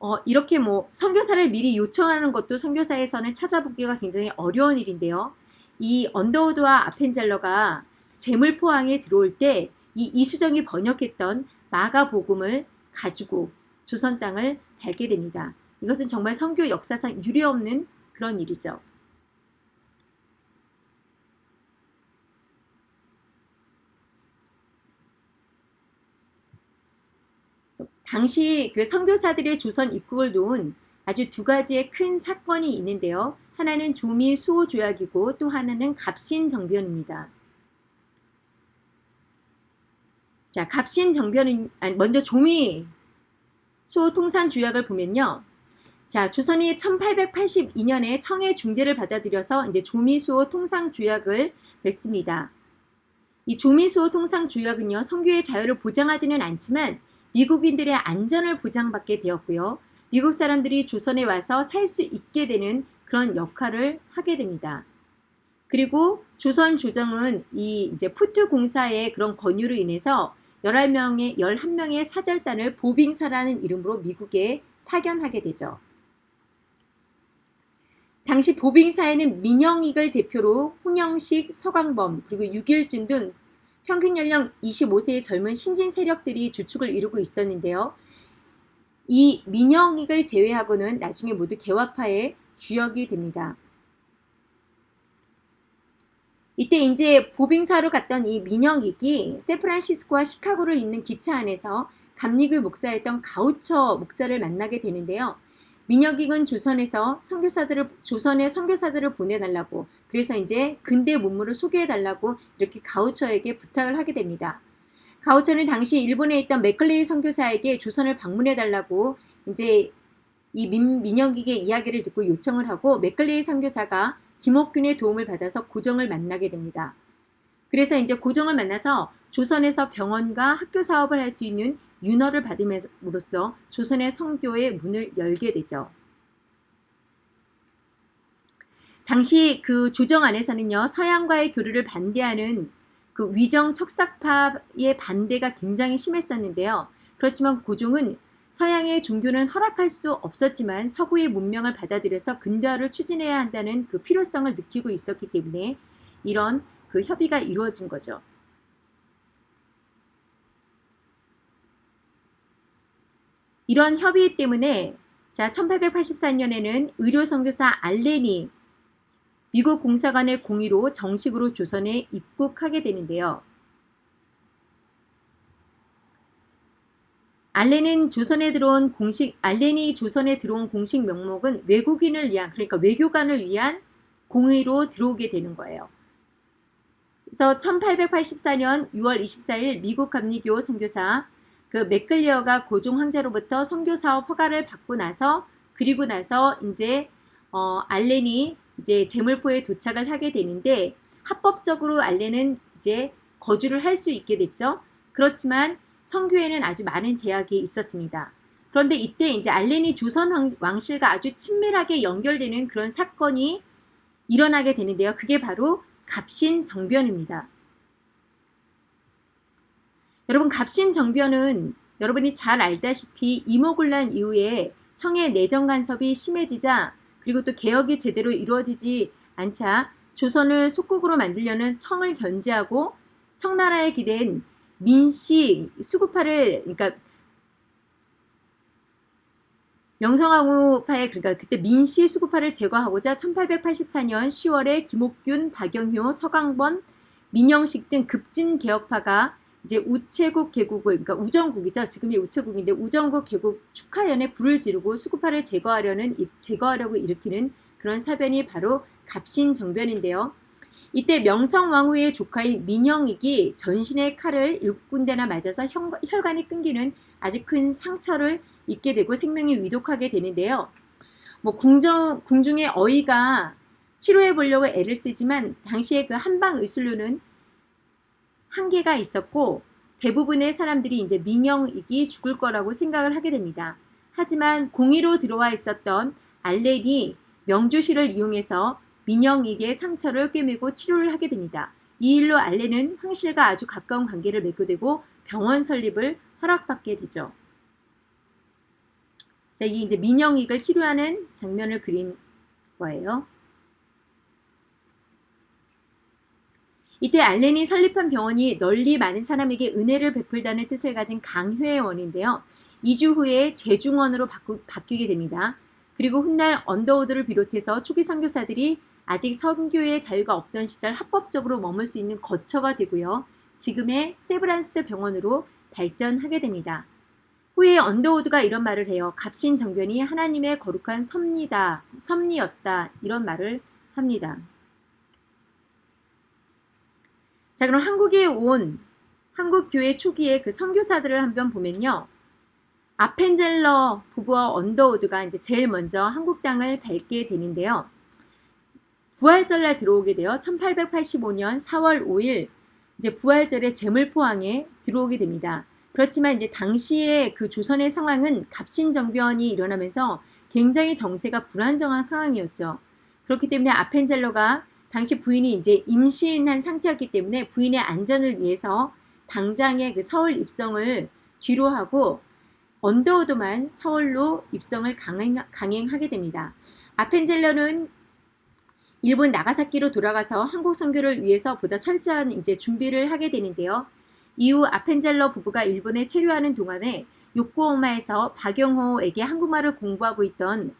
Speaker 1: 어, 이렇게 뭐 선교사를 미리 요청하는 것도 선교사에서는 찾아보기가 굉장히 어려운 일인데요. 이 언더우드와 아펜젤러가 재물포항에 들어올 때 이 이수정이 번역했던 마가복음을 가지고 조선 땅을 밟게 됩니다. 이것은 정말 선교 역사상 유례없는 그런 일이죠. 당시 그 선교사들의 조선 입국을 도운 아주 두 가지의 큰 사건이 있는데요. 하나는 조미 수호 조약이고 또 하나는 갑신 정변입니다. 자, 갑신 정변은 아니, 먼저 조미 수호 통산 조약을 보면요. 자, 조선이 1882년에 청해 중재를 받아들여서 이제 조미수호 통상 조약을 맺습니다. 이 조미수호 통상 조약은요, 성교의 자유를 보장하지는 않지만 미국인들의 안전을 보장받게 되었고요. 미국 사람들이 조선에 와서 살 수 있게 되는 그런 역할을 하게 됩니다. 그리고 조선 조정은 이 이제 푸트 공사의 그런 권유로 인해서 11명의 11명의 사절단을 보빙사라는 이름으로 미국에 파견하게 되죠. 당시 보빙사에는 민영익을 대표로 홍영식, 서광범, 그리고 유길준 등 평균 연령 25세의 젊은 신진 세력들이 주축을 이루고 있었는데요. 이 민영익을 제외하고는 나중에 모두 개화파의 주역이 됩니다. 이때 이제 보빙사로 갔던 이 민영익이 샌프란시스코와 시카고를 잇는 기차 안에서 감리교 목사였던 가우처 목사를 만나게 되는데요. 민혁익은 조선에서 선교사들을 조선에 선교사들을 보내달라고 그래서 이제 근대 문물을 소개해달라고 이렇게 가우처에게 부탁을 하게 됩니다. 가우처는 당시 일본에 있던 맥클레이 선교사에게 조선을 방문해달라고 이제 이 민, 민영익의 이야기를 듣고 요청을 하고 맥클레이 선교사가 김옥균의 도움을 받아서 고종을 만나게 됩니다. 그래서 이제 고종을 만나서 조선에서 병원과 학교 사업을 할 수 있는 윤허를 받음으로써 조선의 선교의 문을 열게 되죠. 당시 그 조정 안에서는요 서양과의 교류를 반대하는 그 위정 척삭파의 반대가 굉장히 심했었는데요. 그렇지만 고종은 서양의 종교는 허락할 수 없었지만 서구의 문명을 받아들여서 근대화를 추진해야 한다는 그 필요성을 느끼고 있었기 때문에 이런 그 협의가 이루어진 거죠. 이런 협의 때문에 자 1884년에는 의료 선교사 알렌이 미국 공사관의 공의로 정식으로 조선에 입국하게 되는데요. 알렌은 조선에 들어온 공식 알렌이 조선에 들어온 공식 명목은 외국인을 위한 그러니까 외교관을 위한 공의로 들어오게 되는 거예요. 그래서 1884년 6월 24일 미국 감리교 선교사 그 맥클리어가 고종 황제로부터 선교 사업 허가를 받고 나서 그리고 나서 이제 어, 알렌이 이제 제물포에 도착을 하게 되는데 합법적으로 알렌은 이제 거주를 할 수 있게 됐죠. 그렇지만 성교에는 아주 많은 제약이 있었습니다. 그런데 이때 이제 알렌이 조선 왕실과 아주 친밀하게 연결되는 그런 사건이 일어나게 되는데요. 그게 바로 갑신 정변입니다. 여러분 갑신정변은 여러분이 잘 알다시피 이모군란 이후에 청의 내정 간섭이 심해지자 그리고 또 개혁이 제대로 이루어지지 않자 조선을 속국으로 만들려는 청을 견제하고 청나라에 기댄 민씨 수구파를 그러니까 명성황후파의 그러니까 그때 민씨 수구파를 제거하고자 1884년 10월에 김옥균, 박영효, 서강번, 민영식 등 급진 개혁파가 이제 우체국 개국을 그러니까 우정국이죠. 지금이 우체국인데 우정국 개국 축하연에 불을 지르고 수구파를 제거하려는 제거하려고 일으키는 그런 사변이 바로 갑신정변인데요. 이때 명성왕후의 조카인 민영익이 전신의 칼을 일곱 군데나 맞아서 혈관이 끊기는 아주 큰 상처를 입게 되고 생명이 위독하게 되는데요. 뭐 궁정, 궁중의 어이가 치료해 보려고 애를 쓰지만 당시에 그 한방 의술료는 한계가 있었고 대부분의 사람들이 이제 민영익이 죽을 거라고 생각을 하게 됩니다. 하지만 공의로 들어와 있었던 알렌이 명주실을 이용해서 민영익의 상처를 꿰매고 치료를 하게 됩니다. 이 일로 알렌은 황실과 아주 가까운 관계를 맺게 되고 병원 설립을 허락받게 되죠. 자, 이 이제 민영익을 치료하는 장면을 그린 거예요. 이때 알렌이 설립한 병원이 널리 많은 사람에게 은혜를 베풀다는 뜻을 가진 강회원인데요. 2주 후에 재중원으로 바꾸, 바뀌게 됩니다. 그리고 훗날 언더우드를 비롯해서 초기 선교사들이 아직 선교의 자유가 없던 시절 합법적으로 머물 수 있는 거처가 되고요. 지금의 세브란스 병원으로 발전하게 됩니다. 후에 언더우드가 이런 말을 해요. 갑신정변이 하나님의 거룩한 섭니다. 섭리였다. 이런 말을 합니다. 자 그럼 한국에 온 한국 교회 초기에 그 선교사들을 한번 보면요. 아펜젤러 부부와 언더우드가 이제 제일 먼저 한국 땅을 밟게 되는데요. 부활절날 들어오게 돼요. 1885년 4월 5일 이제 부활절에 제물포항에 들어오게 됩니다. 그렇지만 이제 당시에 그 조선의 상황은 갑신정변이 일어나면서 굉장히 정세가 불안정한 상황이었죠. 그렇기 때문에 아펜젤러가 당시 부인이 이제 임신한 상태였기 때문에 부인의 안전을 위해서 당장의 그 서울 입성을 뒤로 하고 언더우드만 서울로 입성을 강행, 강행하게 됩니다. 아펜젤러는 일본 나가사키로 돌아가서 한국 선교를 위해서 보다 철저한 이제 준비를 하게 되는데요. 이후 아펜젤러 부부가 일본에 체류하는 동안에 요코하마에서 박영효에게 한국말을 공부하고 있던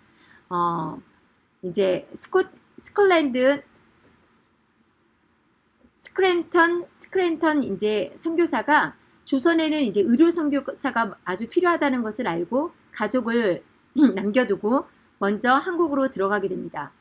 Speaker 1: 어 이제 스코, 스콜랜드 스크랜턴 스크랜턴 이제 선교사가 조선에는 이제 의료 선교사가 아주 필요하다는 것을 알고 가족을 남겨두고 먼저 한국으로 들어가게 됩니다.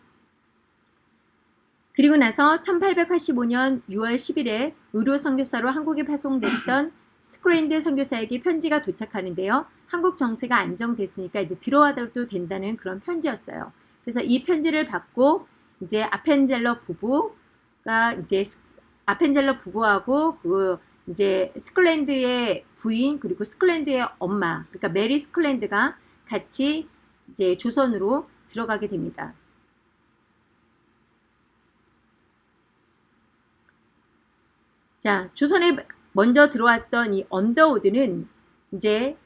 Speaker 1: 그리고 나서 1885년 6월 10일에 의료 선교사로 한국에 파송됐던 스크랜턴 선교사에게 편지가 도착하는데요. 한국 정세가 안정됐으니까 이제 들어와도 된다는 그런 편지였어요. 그래서 이 편지를 받고 이제 아펜젤러 부부가 이제 아펜젤러 부부하고 그 이제 스크랜턴의 부인 그리고 스크랜턴의 엄마 그러니까 메리 스크랜턴이 같이 이제 조선으로 들어가게 됩니다. 자, 조선에 먼저 들어왔던 이 언더우드는 이제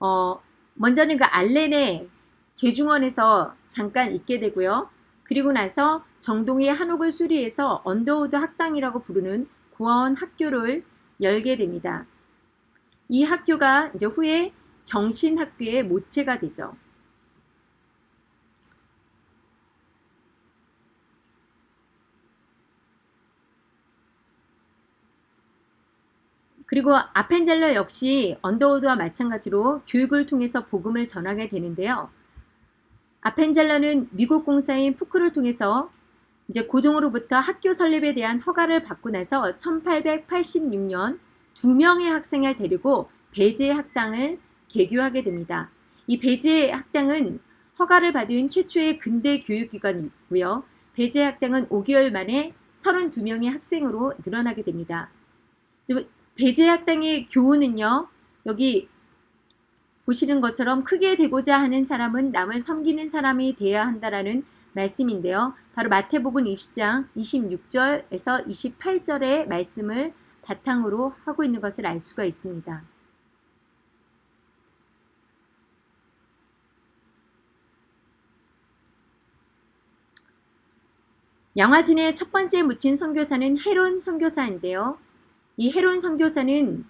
Speaker 1: 어 먼저는 그 알렌의 제중원에서 잠깐 있게 되고요. 그리고 나서 정동의 한옥을 수리해서 언더우드 학당이라고 부르는 고아원 학교를 열게 됩니다. 이 학교가 이제 후에 경신학교의 모체가 되죠. 그리고 아펜젤러 역시 언더우드와 마찬가지로 교육을 통해서 복음을 전하게 되는데요. 아펜젤러는 미국 공사인 푸크를 통해서 이제 고종으로부터 학교 설립에 대한 허가를 받고 나서 1886년 두 명의 학생을 데리고 배제 학당을 개교하게 됩니다. 이 배제 학당은 허가를 받은 최초의 근대 교육기관이고요. 배제 학당은 5개월 만에 32명의 학생으로 늘어나게 됩니다. 배제 학당의 교우는요. 여기 보시는 것처럼 크게 되고자 하는 사람은 남을 섬기는 사람이 되어야 한다라는 말씀인데요. 바로 마태복음 20장 26절에서 28절의 말씀을 바탕으로 하고 있는 것을 알 수가 있습니다. 양화진의 첫 번째 묻힌 선교사는 헤론 선교사인데요. 이 헤론 선교사는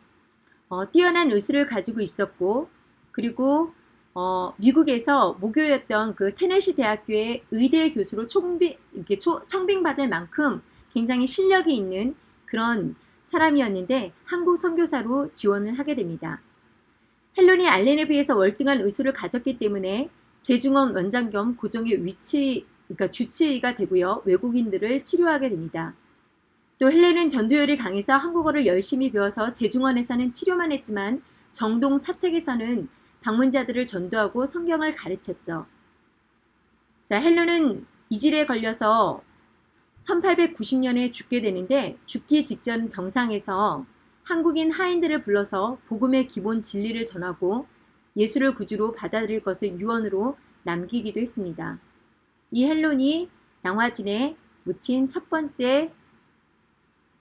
Speaker 1: 어, 뛰어난 의술을 가지고 있었고 그리고 어, 미국에서 모교였던 그 테네시 대학교의 의대 교수로 총비, 청빙받을 만큼 굉장히 실력이 있는 그런 사람이었는데 한국 선교사로 지원을 하게 됩니다. 헬론이 알렌에 비해서 월등한 의술을 가졌기 때문에 재중원 원장 겸 고정의 위치 그러니까 주치의가 되고요. 외국인들을 치료하게 됩니다. 또 헬렌은 전도열이 강해서 한국어를 열심히 배워서 재중원에서는 치료만 했지만 정동 사택에서는 방문자들을 전도하고 성경을 가르쳤죠. 자, 헬렌은 이질에 걸려서 1890년에 죽게 되는데 죽기 직전 병상에서 한국인 하인들을 불러서 복음의 기본 진리를 전하고 예수를 구주로 받아들일 것을 유언으로 남기기도 했습니다. 이 헬론이 양화진에 묻힌 첫 번째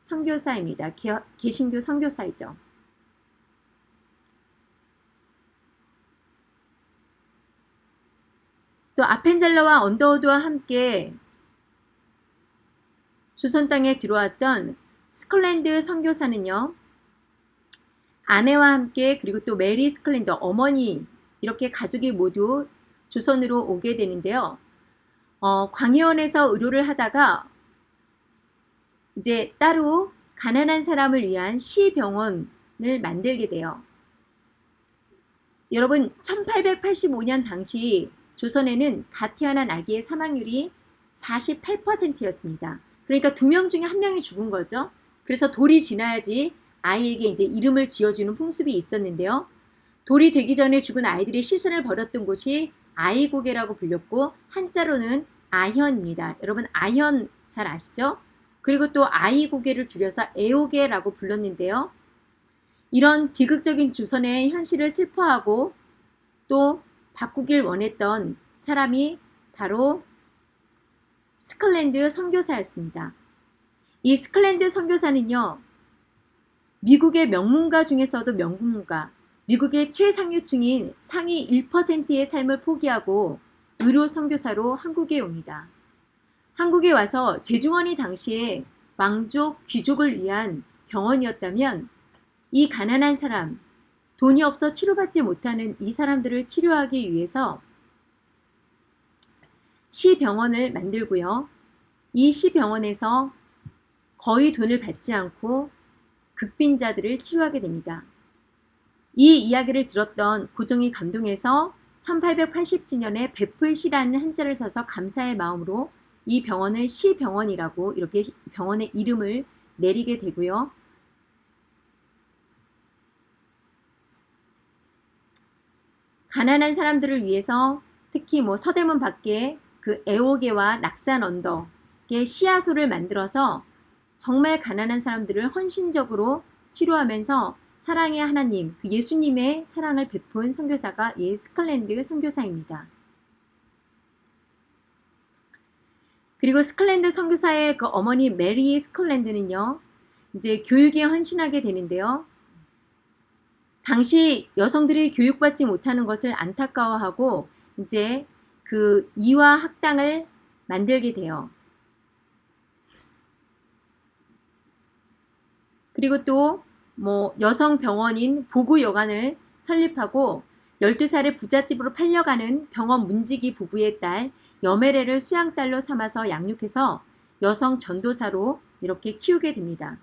Speaker 1: 선교사입니다. 개신교 선교사이죠. 또 아펜젤러와 언더우드와 함께 조선 땅에 들어왔던 스크랜턴 선교사는요. 아내와 함께 그리고 또 메리 스크랜턴 어머니 이렇게 가족이 모두 조선으로 오게 되는데요. 어, 광혜원에서 의료를 하다가 이제 따로 가난한 사람을 위한 시병원을 만들게 돼요. 여러분 1885년 당시 조선에는 갓 태어난 아기의 사망률이 48%였습니다. 그러니까 두 명 중에 한 명이 죽은 거죠. 그래서 돌이 지나야지 아이에게 이제 이름을 지어주는 풍습이 있었는데요. 돌이 되기 전에 죽은 아이들의 시신을 버렸던 곳이 아이고개라고 불렸고 한자로는 아현입니다. 여러분 아현 잘 아시죠? 그리고 또 아이고개를 줄여서 애오개라고 불렀는데요. 이런 비극적인 조선의 현실을 슬퍼하고 또 바꾸길 원했던 사람이 바로 스크랜턴 선교사였습니다. 이 스크랜턴 선교사는요. 미국의 명문가 중에서도 명문가, 미국의 최상류층인 상위 1%의 삶을 포기하고 의료 선교사로 한국에 옵니다. 한국에 와서 제중원이 당시에 왕족, 귀족을 위한 병원이었다면 이 가난한 사람, 돈이 없어 치료받지 못하는 이 사람들을 치료하기 위해서 시병원을 만들고요. 이 시병원에서 거의 돈을 받지 않고 극빈자들을 치료하게 됩니다. 이 이야기를 들었던 고종이 감동해서 1880주년에 베풀시라는 한자를 써서 감사의 마음으로 이 병원을 시병원이라고 이렇게 병원의 이름을 내리게 되고요. 가난한 사람들을 위해서 특히 뭐 서대문 밖에 그 애호개와 낙산 언덕의 씨앗소를 만들어서 정말 가난한 사람들을 헌신적으로 치료하면서 사랑의 하나님, 그 예수님의 사랑을 베푼 선교사가 예 스컬랜드 선교사입니다. 그리고 스크랜턴 선교사의 그 어머니 메리 스크랜턴은요. 이제 교육에 헌신하게 되는데요. 당시 여성들이 교육받지 못하는 것을 안타까워하고 이제 그 이화 학당을 만들게 돼요. 그리고 또 뭐 여성 병원인 보구 여관을 설립하고 12살의 부잣집으로 팔려가는 병원 문지기 부부의 딸 여메레를 수양딸로 삼아서 양육해서 여성 전도사로 이렇게 키우게 됩니다.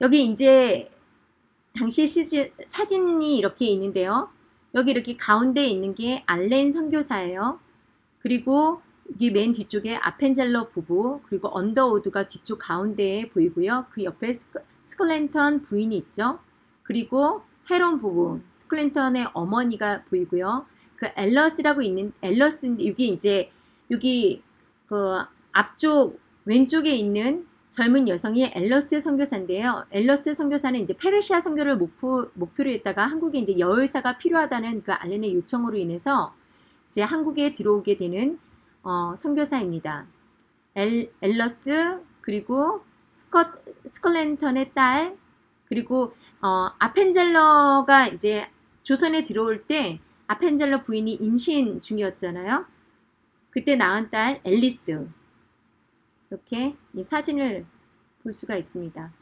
Speaker 1: 여기 이제 당시 시지, 사진이 이렇게 있는데요. 여기 이렇게 가운데 있는 게 알렌 선교사예요. 그리고 여기 맨 뒤쪽에 아펜젤러 부부 그리고 언더우드가 뒤쪽 가운데에 보이고요. 그 옆에 스클랜턴 부인이 있죠. 그리고 헤론 부부 스클랜턴의 어머니가 보이고요. 그 앨러스라고 있는 앨러스인데 여기 이제 여기 그 앞쪽 왼쪽에 있는 젊은 여성이 엘러스 선교사인데요. 엘러스 선교사는 이제 페르시아 선교를 목표, 목표로 했다가 한국에 이제 여의사가 필요하다는 그 알렌의 요청으로 인해서 이제 한국에 들어오게 되는 어, 선교사입니다. 엘, 엘러스 그리고 스컷 스컬렌턴의 딸 그리고 어, 아펜젤러가 이제 조선에 들어올 때 아펜젤러 부인이 임신 중이었잖아요. 그때 낳은 딸 앨리스 이렇게 이 사진을 볼 수가 있습니다.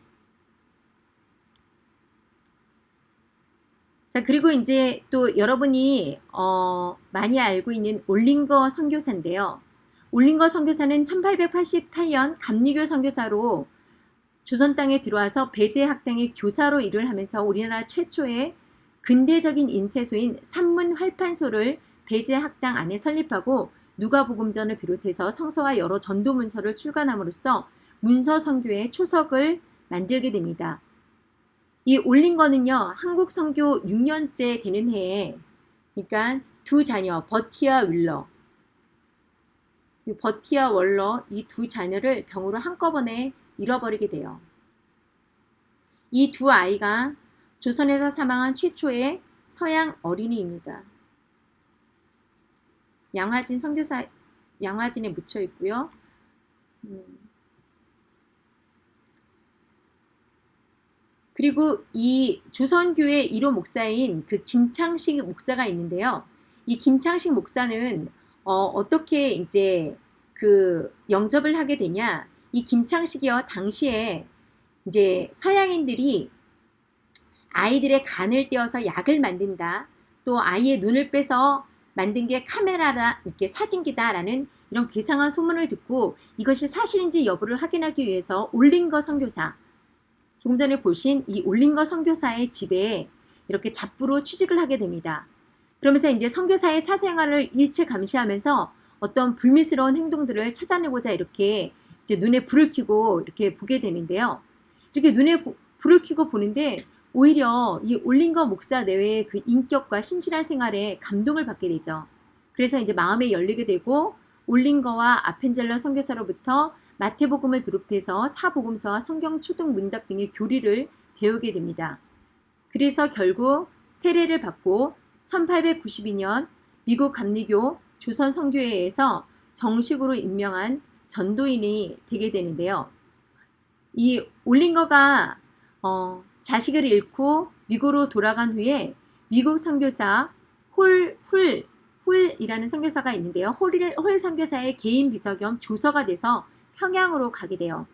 Speaker 1: 자 그리고 이제 또 여러분이 어, 많이 알고 있는 올링거 선교사인데요. 올링거 선교사는 1888년 감리교 선교사로 조선 땅에 들어와서 배제 학당의 교사로 일을 하면서 우리나라 최초의 근대적인 인쇄소인 산문 활판소를 배제 학당 안에 설립하고 누가복음전을 비롯해서 성서와 여러 전도 문서를 출간함으로써 문서 선교의 초석을 만들게 됩니다. 이 올린 거는요. 한국 선교 6년째 되는 해에 그러니까 두 자녀 버티와 윌러 버티와 월러 이 두 자녀를 병으로 한꺼번에 잃어버리게 돼요. 이 두 아이가 조선에서 사망한 최초의 서양 어린이입니다. 양화진 선교사 양화진에 묻혀 있고요. 음. 그리고 이 조선교회 1호 목사인 그 김창식 목사가 있는데요. 이 김창식 목사는 어, 떻게 이제 그 영접을 하게 되냐? 이 김창식이요 당시에 이제 서양인들이 아이들의 간을 떼어서 약을 만든다. 또 아이의 눈을 빼서 만든 게 카메라라 이렇게 사진기다라는 이런 괴상한 소문을 듣고 이것이 사실인지 여부를 확인하기 위해서 올린거 선교사 조금 전에 보신 이 올린거 선교사의 집에 이렇게 잡부로 취직을 하게 됩니다. 그러면서 이제 선교사의 사생활을 일체 감시하면서 어떤 불미스러운 행동들을 찾아내고자 이렇게 이제 눈에 불을 켜고 이렇게 보게 되는데요. 이렇게 눈에 불을 켜고 보는데 오히려 이 올린거 목사 내외의 그 인격과 신실한 생활에 감동을 받게 되죠. 그래서 이제 마음에 열리게 되고 올린거와 아펜젤러 선교사로부터 마태복음을 비롯해서 사복음서와 성경 초등 문답 등의 교리를 배우게 됩니다. 그래서 결국 세례를 받고 1892년 미국 감리교 조선 성교회에서 정식으로 임명한 전도인이 되게 되는데요. 이 올린거가 어, 자식을 잃고 미국으로 돌아간 후에 미국 선교사 홀, 훌, 훌이라는 선교사가 있는데요. 홀, 홀 선교사의 개인 비서 겸 조서가 돼서 평양으로 가게 돼요.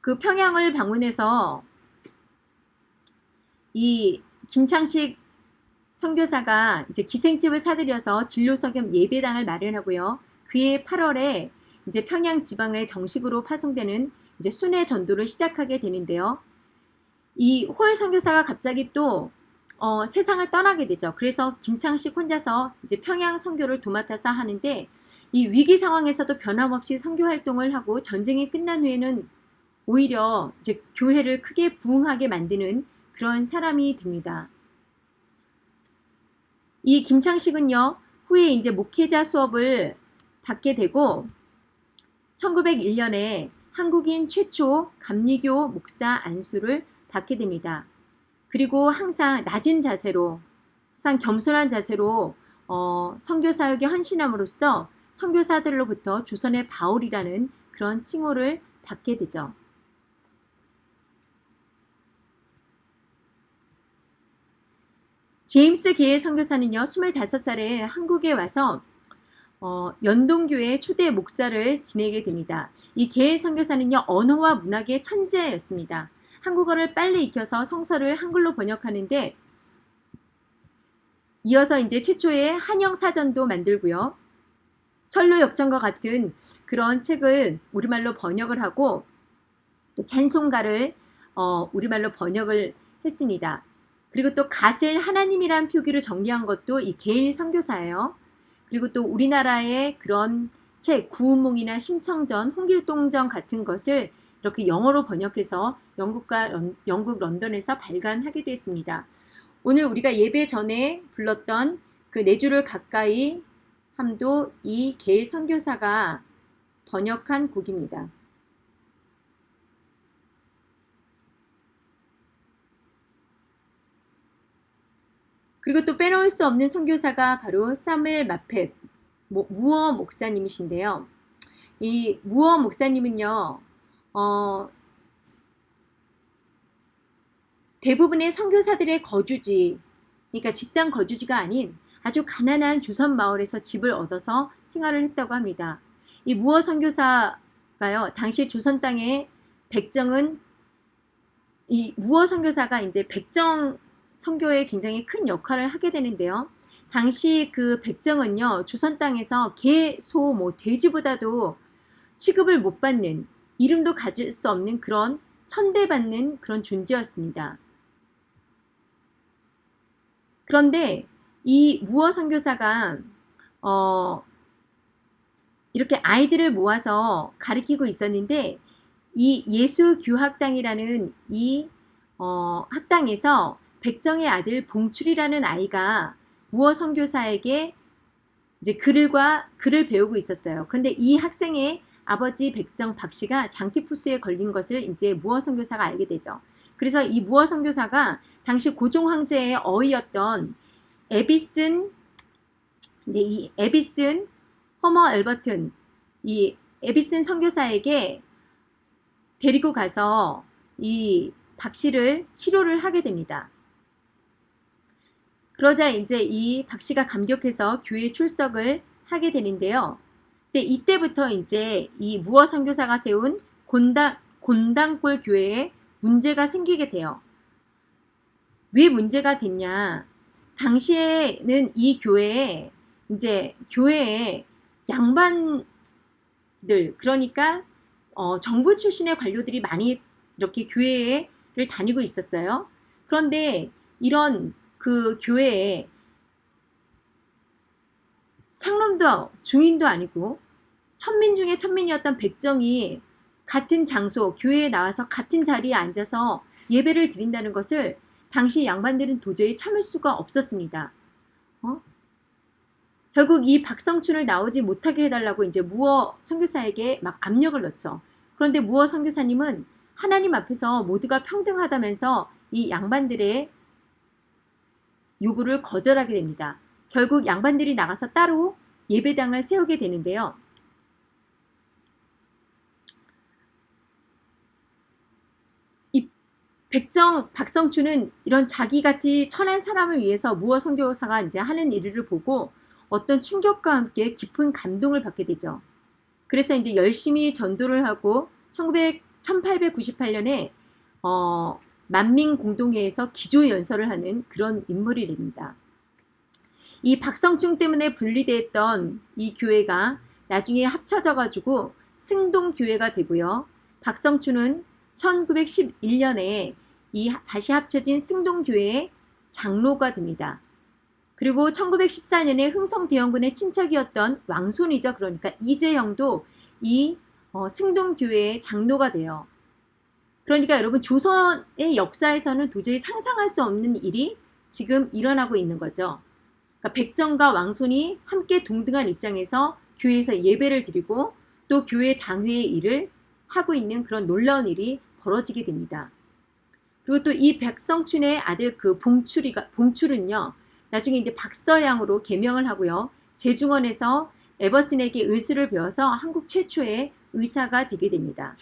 Speaker 1: 그 평양을 방문해서 이 김창식 선교사가 이제 기생집을 사들여서 진료서 겸 예배당을 마련하고요. 그해 8월에 이제 평양 지방에 정식으로 파송되는 이제 순회 전도를 시작하게 되는데요. 이 홀 선교사가 갑자기 또 어, 세상을 떠나게 되죠. 그래서 김창식 혼자서 이제 평양 선교를 도맡아서 하는데 이 위기 상황에서도 변함없이 선교 활동을 하고 전쟁이 끝난 후에는 오히려 이제 교회를 크게 부흥하게 만드는 그런 사람이 됩니다. 이 김창식은요, 후에 이제 목회자 수업을 받게 되고 1901년에 한국인 최초 감리교 목사 안수를 받게 됩니다. 그리고 항상 낮은 자세로 항상 겸손한 자세로 어, 선교 사역에 헌신함으로써 선교사들로부터 조선의 바울이라는 그런 칭호를 받게 되죠. 제임스 게의 선교사는요. 25살에 한국에 와서 어, 연동교회 초대 목사를 지내게 됩니다. 이 게일 선교사는요. 언어와 문학의 천재였습니다. 한국어를 빨리 익혀서 성서를 한글로 번역하는데 이어서 이제 최초의 한영 사전도 만들고요. 철로 역전과 같은 그런 책을 우리말로 번역을 하고 또 찬송가를 어, 우리말로 번역을 했습니다. 그리고 또 갓을 하나님이란 표기로 정리한 것도 이 게일 선교사예요. 그리고 또 우리나라의 그런 책 구운몽이나 심청전, 홍길동전 같은 것을 이렇게 영어로 번역해서 영국과 런, 영국 런던에서 발간하게 됐습니다. 오늘 우리가 예배 전에 불렀던 그 네 줄을 가까이 함도 이 게일 선교사가 번역한 곡입니다. 그리고 또 빼놓을 수 없는 선교사가 바로 사무엘 마펫 무어 목사님이신데요. 이 무어 목사님은요, 어, 대부분의 선교사들의 거주지, 그러니까 집단 거주지가 아닌 아주 가난한 조선 마을에서 집을 얻어서 생활을 했다고 합니다. 이 무어 선교사가요, 당시 조선 땅의 백정은 이 무어 선교사가 이제 백정 선교에 굉장히 큰 역할을 하게 되는데요. 당시 그 백정은요, 조선 땅에서 개, 소, 뭐 돼지보다도 취급을 못 받는 이름도 가질 수 없는 그런 천대받는 그런 존재였습니다. 그런데 이 무어 선교사가 어 이렇게 아이들을 모아서 가르치고 있었는데 이 예수 교학당이라는 이 어, 학당에서 백정의 아들 봉출이라는 아이가 무어 선교사에게 이제 글과 글을 배우고 있었어요. 그런데 이 학생의 아버지 백정 박 씨가 장티푸스에 걸린 것을 이제 무어 선교사가 알게 되죠. 그래서 이 무어 선교사가 당시 고종 황제의 어이였던 에비슨 이제 이 에비슨 허머 엘버튼 이 에비슨 선교사에게 데리고 가서 이 박 씨를 치료를 하게 됩니다. 그러자 이제 이 박 씨가 감격해서 교회 출석을 하게 되는데요. 근데 이때부터 이제 이 무어 선교사가 세운 곤당, 곤당골 교회에 문제가 생기게 돼요. 왜 문제가 됐냐? 당시에는 이 교회에 이제 교회에 양반들 그러니까 어, 정부 출신의 관료들이 많이 이렇게 교회를 다니고 있었어요. 그런데 이런 그 교회에 상놈도 중인도 아니고 천민 중에 천민이었던 백정이 같은 장소 교회에 나와서 같은 자리에 앉아서 예배를 드린다는 것을 당시 양반들은 도저히 참을 수가 없었습니다. 어? 결국 이 박성춘을 나오지 못하게 해달라고 이제 무어 선교사에게 막 압력을 넣죠. 그런데 무어 선교사님은 하나님 앞에서 모두가 평등하다면서 이 양반들의 요구를 거절하게 됩니다. 결국 양반들이 나가서 따로 예배당을 세우게 되는데요. 이 백정 박성춘은 이런 자기같이 천한 사람을 위해서 무어 선교사가 이제 하는 일을 보고 어떤 충격과 함께 깊은 감동을 받게 되죠. 그래서 이제 열심히 전도를 하고 1900, 1898년에 어, 만민공동회에서 기조연설을 하는 그런 인물이 됩니다. 이 박성충 때문에 분리됐던 이 교회가 나중에 합쳐져 가지고 승동교회가 되고요. 박성춘은 1911년에 이 다시 합쳐진 승동교회의 장로가 됩니다. 그리고 1914년에 흥성대원군의 친척이었던 왕손이죠. 그러니까 이재영도 이 어, 승동교회의 장로가 돼요. 그러니까 여러분 조선의 역사에서는 도저히 상상할 수 없는 일이 지금 일어나고 있는 거죠. 그러니까 백정과 왕손이 함께 동등한 입장에서 교회에서 예배를 드리고 또 교회 당회의 일을 하고 있는 그런 놀라운 일이 벌어지게 됩니다. 그리고 또 이 백성춘의 아들 그 봉출이가 봉출은요. 나중에 이제 박서양으로 개명을 하고요. 제중원에서 에버슨에게 의술을 배워서 한국 최초의 의사가 되게 됩니다.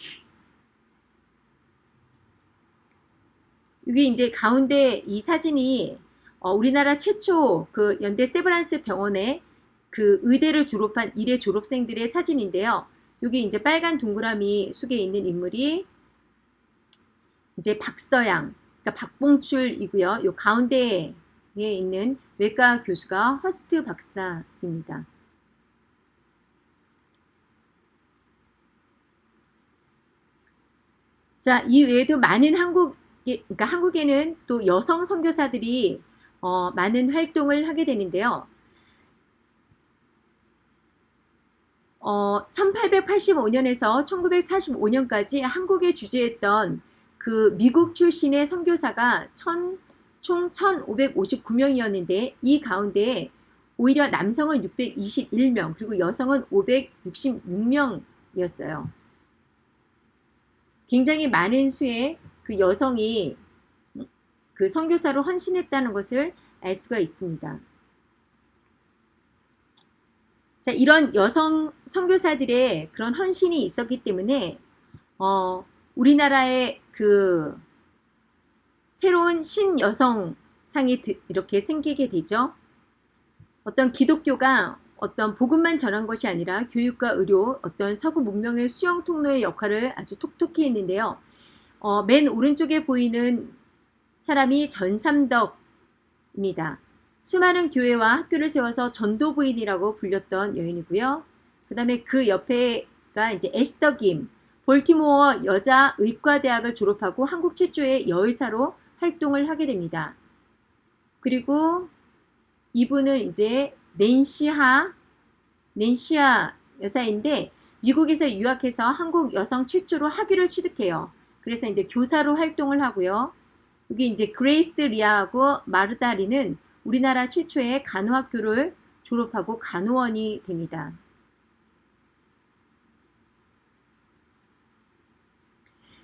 Speaker 1: 여기 이제 가운데 이 사진이 어, 우리나라 최초 그 연대 세브란스 병원의 그 의대를 졸업한 일회 졸업생들의 사진인데요. 여기 이제 빨간 동그라미 속에 있는 인물이 이제 박서양, 그러니까 박봉출이고요. 요 가운데에 있는 외과 교수가 허스트 박사입니다. 자, 이 외에도 많은 한국 그러니까 한국에는 또 여성 선교사들이 어, 많은 활동을 하게 되는데요. 어, 1885년에서 1945년까지 한국에 주재했던 그 미국 출신의 선교사가 천, 총 1559명이었는데 이 가운데 오히려 남성은 621명 그리고 여성은 566명이었습니다. 여성이었어요. 굉장히 많은 수의 그 여성이 그 선교사로 헌신했다는 것을 알 수가 있습니다. 자, 이런 여성 선교사들의 그런 헌신이 있었기 때문에 어, 우리나라의 그 새로운 신여성상이 이렇게 생기게 되죠. 어떤 기독교가 어떤 복음만 전한 것이 아니라 교육과 의료, 어떤 서구 문명의 수용 통로의 역할을 아주 톡톡히 했는데요. 어, 맨 오른쪽에 보이는 사람이 전삼덕입니다. 수많은 교회와 학교를 세워서 전도부인이라고 불렸던 여인이고요. 그 다음에 그 옆에가 이제 에스더 김, 볼티모어 여자 의과대학을 졸업하고 한국 최초의 여의사로 활동을 하게 됩니다. 그리고 이분은 이제 낸시하, 낸시아 여사인데 미국에서 유학해서 한국 여성 최초로 학위를 취득해요. 그래서 이제 교사로 활동을 하고요. 여기 이제 그레이스 리하고 마르다 리는 우리나라 최초의 간호학교를 졸업하고 간호원이 됩니다.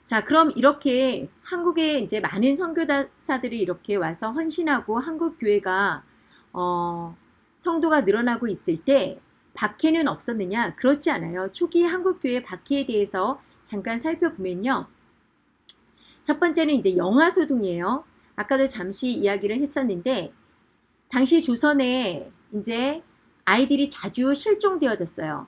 Speaker 1: 자, 그럼 이렇게 한국에 이제 많은 선교사들이 이렇게 와서 헌신하고 한국 교회가 어, 성도가 늘어나고 있을 때 박해는 없었느냐? 그렇지 않아요. 초기 한국 교회 박해에 대해서 잠깐 살펴보면요. 첫 번째는 이제 영화 소동이에요. 아까도 잠시 이야기를 했었는데 당시 조선에 이제 아이들이 자주 실종되어졌어요.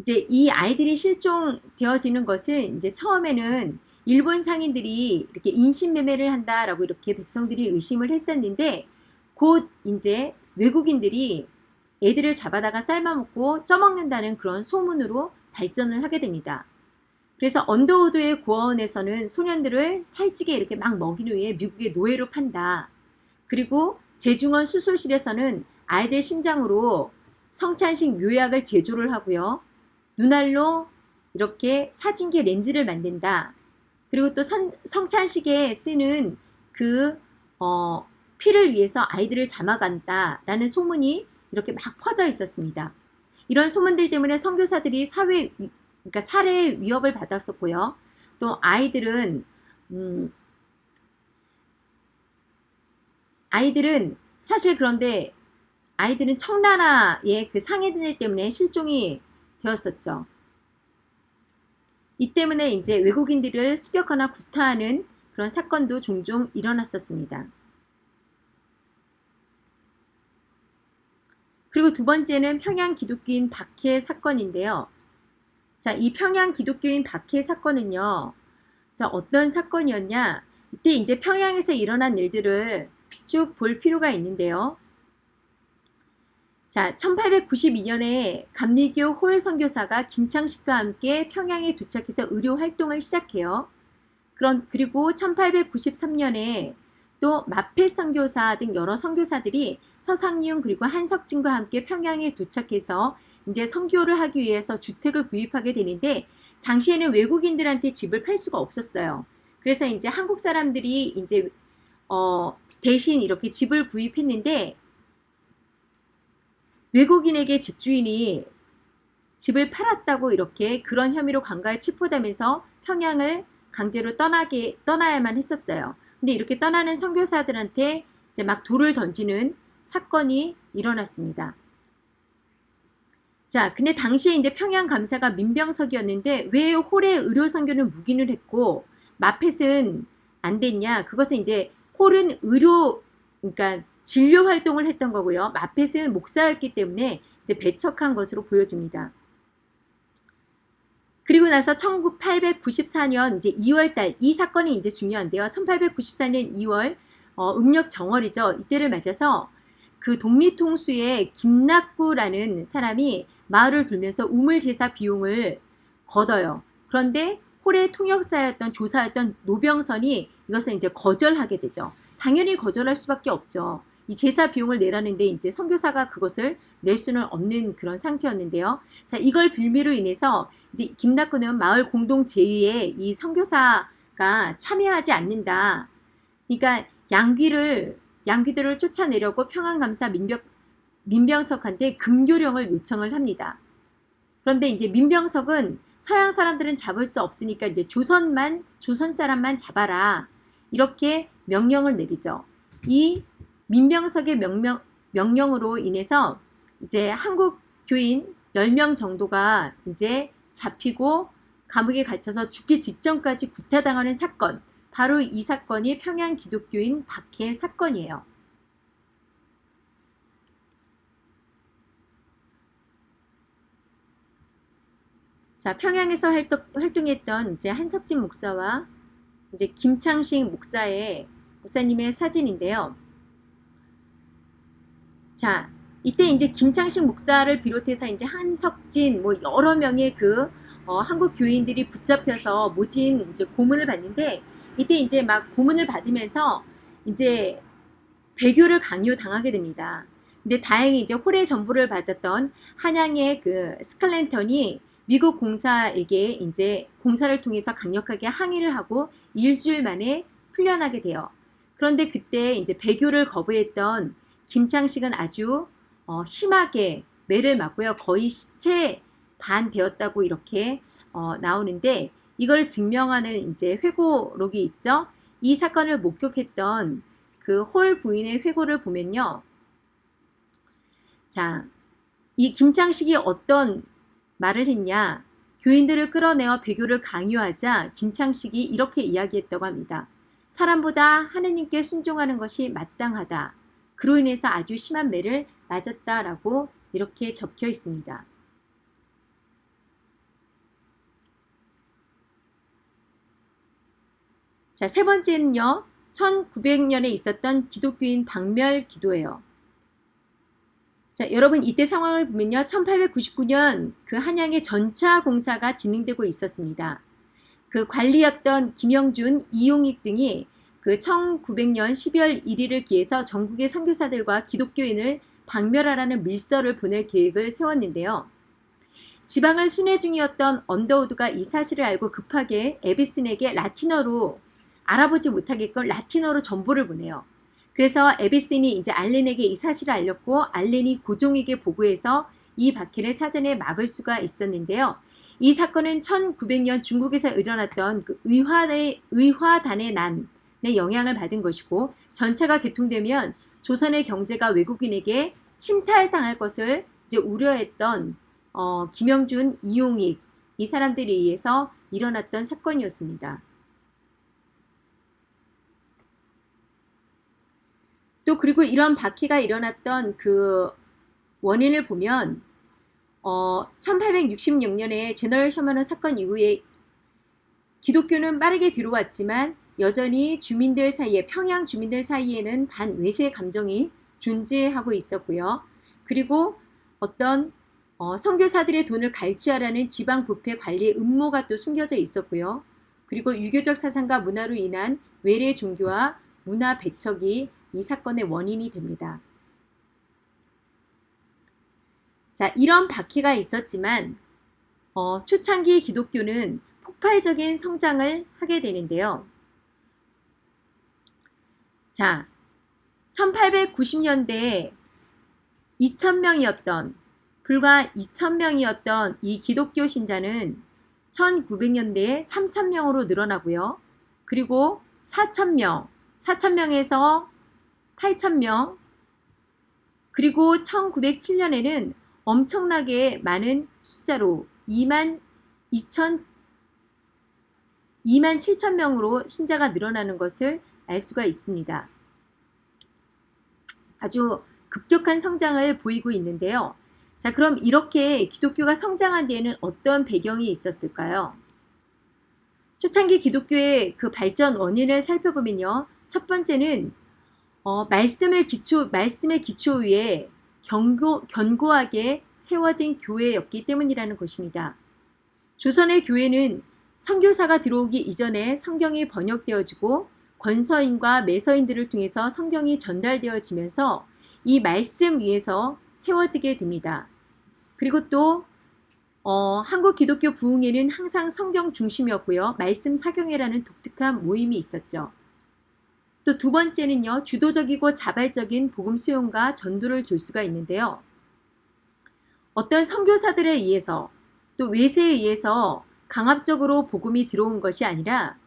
Speaker 1: 이제 이 아이들이 실종되어지는 것은 이제 처음에는 일본 상인들이 이렇게 인신매매를 한다라고 이렇게 백성들이 의심을 했었는데 곧 이제 외국인들이 애들을 잡아다가 삶아먹고 쪄먹는다는 그런 소문으로 발전을 하게 됩니다. 그래서 언더우드의 고아원에서는 소년들을 살찌게 이렇게 막 먹인 후에 미국의 노예로 판다. 그리고 재중원 수술실에서는 아이들 심장으로 성찬식 묘약을 제조를 하고요. 눈알로 이렇게 사진기 렌즈를 만든다. 그리고 또 선, 성찬식에 쓰는 그 어, 피를 위해서 아이들을 잡아간다라는 소문이 이렇게 막 퍼져 있었습니다. 이런 소문들 때문에 선교사들이 사회 그러니까 살해 위협을 받았었고요. 또 아이들은 음, 아이들은 사실 그런데 아이들은 청나라의 그 상해들 때문에 실종이 되었었죠. 이 때문에 이제 외국인들을 습격하나 구타하는 그런 사건도 종종 일어났었습니다. 그리고 두 번째는 평양 기독교인 박해 사건인데요. 자, 이 평양 기독교인 박해 사건은요. 자, 어떤 사건이었냐? 이때 이제 평양에서 일어난 일들을 쭉 볼 필요가 있는데요. 자, 1892년에 감리교 홀 선교사가 김창식과 함께 평양에 도착해서 의료 활동을 시작해요. 그런 그리고 1893년에 또 마페 선교사 등 여러 선교사들이 서상윤 그리고 한석진과 함께 평양에 도착해서 이제 선교를 하기 위해서 주택을 구입하게 되는데 당시에는 외국인들한테 집을 팔 수가 없었어요. 그래서 이제 한국 사람들이 이제 어 대신 이렇게 집을 구입했는데 외국인에게 집주인이 집을 팔았다고 이렇게 그런 혐의로 관가에 체포되면서 평양을 강제로 떠나게 떠나야만 했었어요. 근데 이렇게 떠나는 선교사들한테 이제 막 돌을 던지는 사건이 일어났습니다. 자, 근데 당시에 이제 평양 감사가 민병석이었는데 왜 홀의 의료 선교는 묵인을 했고 마펫은 안 됐냐? 그것은 이제 홀은 의료 그러니까 진료 활동을 했던 거고요. 마펫은 목사였기 때문에 배척한 것으로 보여집니다. 그리고 나서 1894년 이제 2월달 이 사건이 이제 중요한데요. 1894년 2월 어, 음력 정월이죠. 이때를 맞아서 그 독립통수의 김낙구라는 사람이 마을을 돌면서 우물제사 비용을 걷어요. 그런데 홀의 통역사였던 조사였던 노병선이 이것을 이제 거절하게 되죠. 당연히 거절할 수밖에 없죠. 이 제사 비용을 내라는데 이제 선교사가 그것을 낼 수는 없는 그런 상태였는데요. 자, 이걸 빌미로 인해서 김낙구는 마을 공동 제의에 이 선교사가 참여하지 않는다. 그러니까 양귀를 양귀들을 쫓아내려고 평안감사 민병 민병석한테 금교령을 요청을 합니다. 그런데 이제 민병석은 서양 사람들은 잡을 수 없으니까 이제 조선만 조선 사람만 잡아라 이렇게 명령을 내리죠. 이 민병석의 명령 명령으로 인해서 이제 한국 교인 10명 정도가 이제 잡히고 감옥에 갇혀서 죽기 직전까지 구타당하는 사건 바로 이 사건이 평양 기독교인 박해 사건이에요. 자, 평양에서 활동, 활동했던 이제 한석진 목사와 이제 김창식 목사의 목사님의 사진인데요. 자, 이때 이제 김창식 목사를 비롯해서 이제 한석진 뭐 여러 명의 그 어, 한국 교인들이 붙잡혀서 모진 이제 고문을 받는데 이때 이제 막 고문을 받으면서 이제 배교를 강요 당하게 됩니다. 근데 다행히 이제 홀의 전보를 받았던 한양의 그 스칼랜턴이 미국 공사에게 이제 공사를 통해서 강력하게 항의를 하고 일주일 만에 풀려나게 돼요. 그런데 그때 이제 배교를 거부했던 김창식은 아주 어, 심하게 매를 맞고요. 거의 시체 반 되었다고 이렇게 어, 나오는데 이걸 증명하는 이제 회고록이 있죠. 이 사건을 목격했던 그 홀 부인의 회고를 보면요. 자, 이 김창식이 어떤 말을 했냐. 교인들을 끌어내어 배교를 강요하자 김창식이 이렇게 이야기했다고 합니다. 사람보다 하느님께 순종하는 것이 마땅하다. 그로 인해서 아주 심한 매를 맞았다라고 이렇게 적혀 있습니다. 자, 세 번째는요. 1900년에 있었던 기독교인 박멸 기도예요. 자, 여러분 이때 상황을 보면요. 1899년 그 한양의 전차 공사가 진행되고 있었습니다. 그 관리였던 김영준, 이용익 등이 그 1900년 12월 1일을 기해서 전국의 선교사들과 기독교인을 박멸하라는 밀서를 보낼 계획을 세웠는데요. 지방을 순회 중이었던 언더우드가 이 사실을 알고 급하게 에비슨에게 라틴어로 알아보지 못하게끔 라틴어로 정보를 보내요. 그래서 에비슨이 이제 알렌에게 이 사실을 알렸고 알렌이 고종에게 보고해서 이 박해를 사전에 막을 수가 있었는데요. 이 사건은 1900년 중국에서 일어났던 그 의화의, 의화단의 난 의 영향을 받은 것이고 전차가 개통되면 조선의 경제가 외국인에게 침탈당할 것을 이제 우려했던 어, 김영준, 이용익 이 사람들에 의해서 일어났던 사건이었습니다. 또 그리고 이런 박해가 일어났던 그 원인을 보면 어, 1866년에 제너럴 셔먼 사건 이후에 기독교는 빠르게 들어왔지만 여전히 주민들 사이에 평양 주민들 사이에는 반외세 감정이 존재하고 있었고요. 그리고 어떤 어, 선교사들의 돈을 갈취하라는 지방 부패 관리 음모가 또 숨겨져 있었고요. 그리고 유교적 사상과 문화로 인한 외래 종교와 문화 배척이 이 사건의 원인이 됩니다. 자, 이런 박해가 있었지만 어, 초창기 기독교는 폭발적인 성장을 하게 되는데요. 자, 1890년대에 2,000명이었던 불과 2,000명이었던 이 기독교 신자는 1900년대에 3,000명으로 늘어나고요. 그리고 4,000명, 4,000명에서 8,000명 그리고 1907년에는 엄청나게 많은 숫자로 2만 2천 2만 7천 명으로 신자가 늘어나는 것을 알 수가 있습니다. 아주 급격한 성장을 보이고 있는데요. 자, 그럼 이렇게 기독교가 성장한 데에는 어떤 배경이 있었을까요? 초창기 기독교의 그 발전 원인을 살펴보면요. 첫 번째는 어, 말씀을 기초, 말씀의 기초 위에 견고, 견고하게 세워진 교회였기 때문이라는 것입니다. 조선의 교회는 성교사가 들어오기 이전에 성경이 번역되어지고 권서인과 매서인들을 통해서 성경이 전달되어지면서 이 말씀 위에서 세워지게 됩니다. 그리고 또 어, 한국 기독교 부흥회는 항상 성경 중심이었고요. 말씀 사경회라는 독특한 모임이 있었죠. 또 두 번째는요. 주도적이고 자발적인 복음 수용과 전도를 둘 수가 있는데요. 어떤 선교사들에 의해서 또 외세에 의해서 강압적으로 복음이 들어온 것이 아니라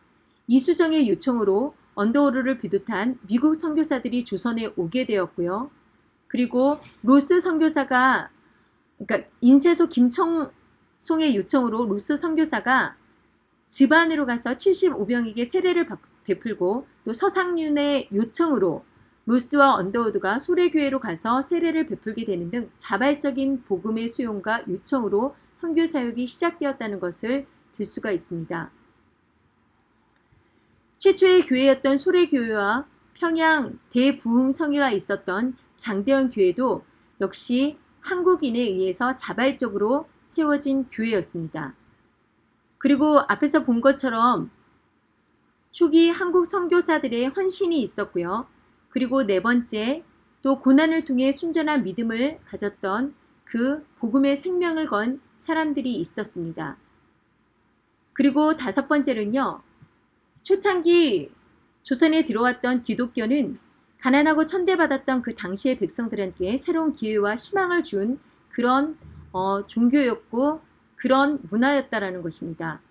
Speaker 1: 이수정의 요청으로 언더우르를 비롯한 미국 선교사들이 조선에 오게 되었고요. 그리고 로스 선교사가 그러니까 인쇄소 김청송의 요청으로 로스 선교사가 집안으로 가서 75명에게 세례를 베풀고 또 서상윤의 요청으로 로스와 언더우드가 소래교회로 가서 세례를 베풀게 되는 등 자발적인 복음의 수용과 요청으로 선교 사역이 시작되었다는 것을 들 수가 있습니다. 최초의 교회였던 소래교회와 평양 대부흥 성회가 있었던 장대현 교회도 역시 한국인에 의해서 자발적으로 세워진 교회였습니다. 그리고 앞에서 본 것처럼 초기 한국 선교사들의 헌신이 있었고요. 그리고 네 번째, 또 고난을 통해 순전한 믿음을 가졌던 그 복음의 생명을 건 사람들이 있었습니다. 그리고 다섯 번째는요. 초창기 조선에 들어왔던 기독교는 가난하고 천대받았던 그 당시의 백성들에게 새로운 기회와 희망을 준 그런 어, 종교였고 그런 문화였다라는 것입니다.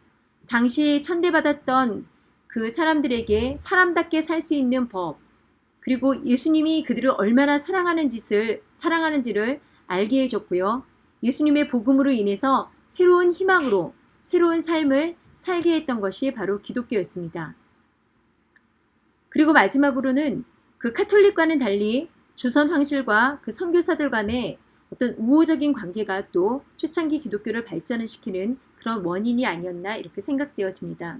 Speaker 1: 당시 천대받았던 그 사람들에게 사람답게 살 수 있는 법, 그리고 예수님이 그들을 얼마나 사랑하는 짓을 사랑하는지를 알게 해줬고요. 예수님의 복음으로 인해서 새로운 희망으로 새로운 삶을 살게 했던 것이 바로 기독교였습니다. 그리고 마지막으로는 그 카톨릭과는 달리 조선 황실과 그 선교사들 간의 어떤 우호적인 관계가 또 초창기 기독교를 발전을 시키는 그런 원인이 아니었나 이렇게 생각되어집니다.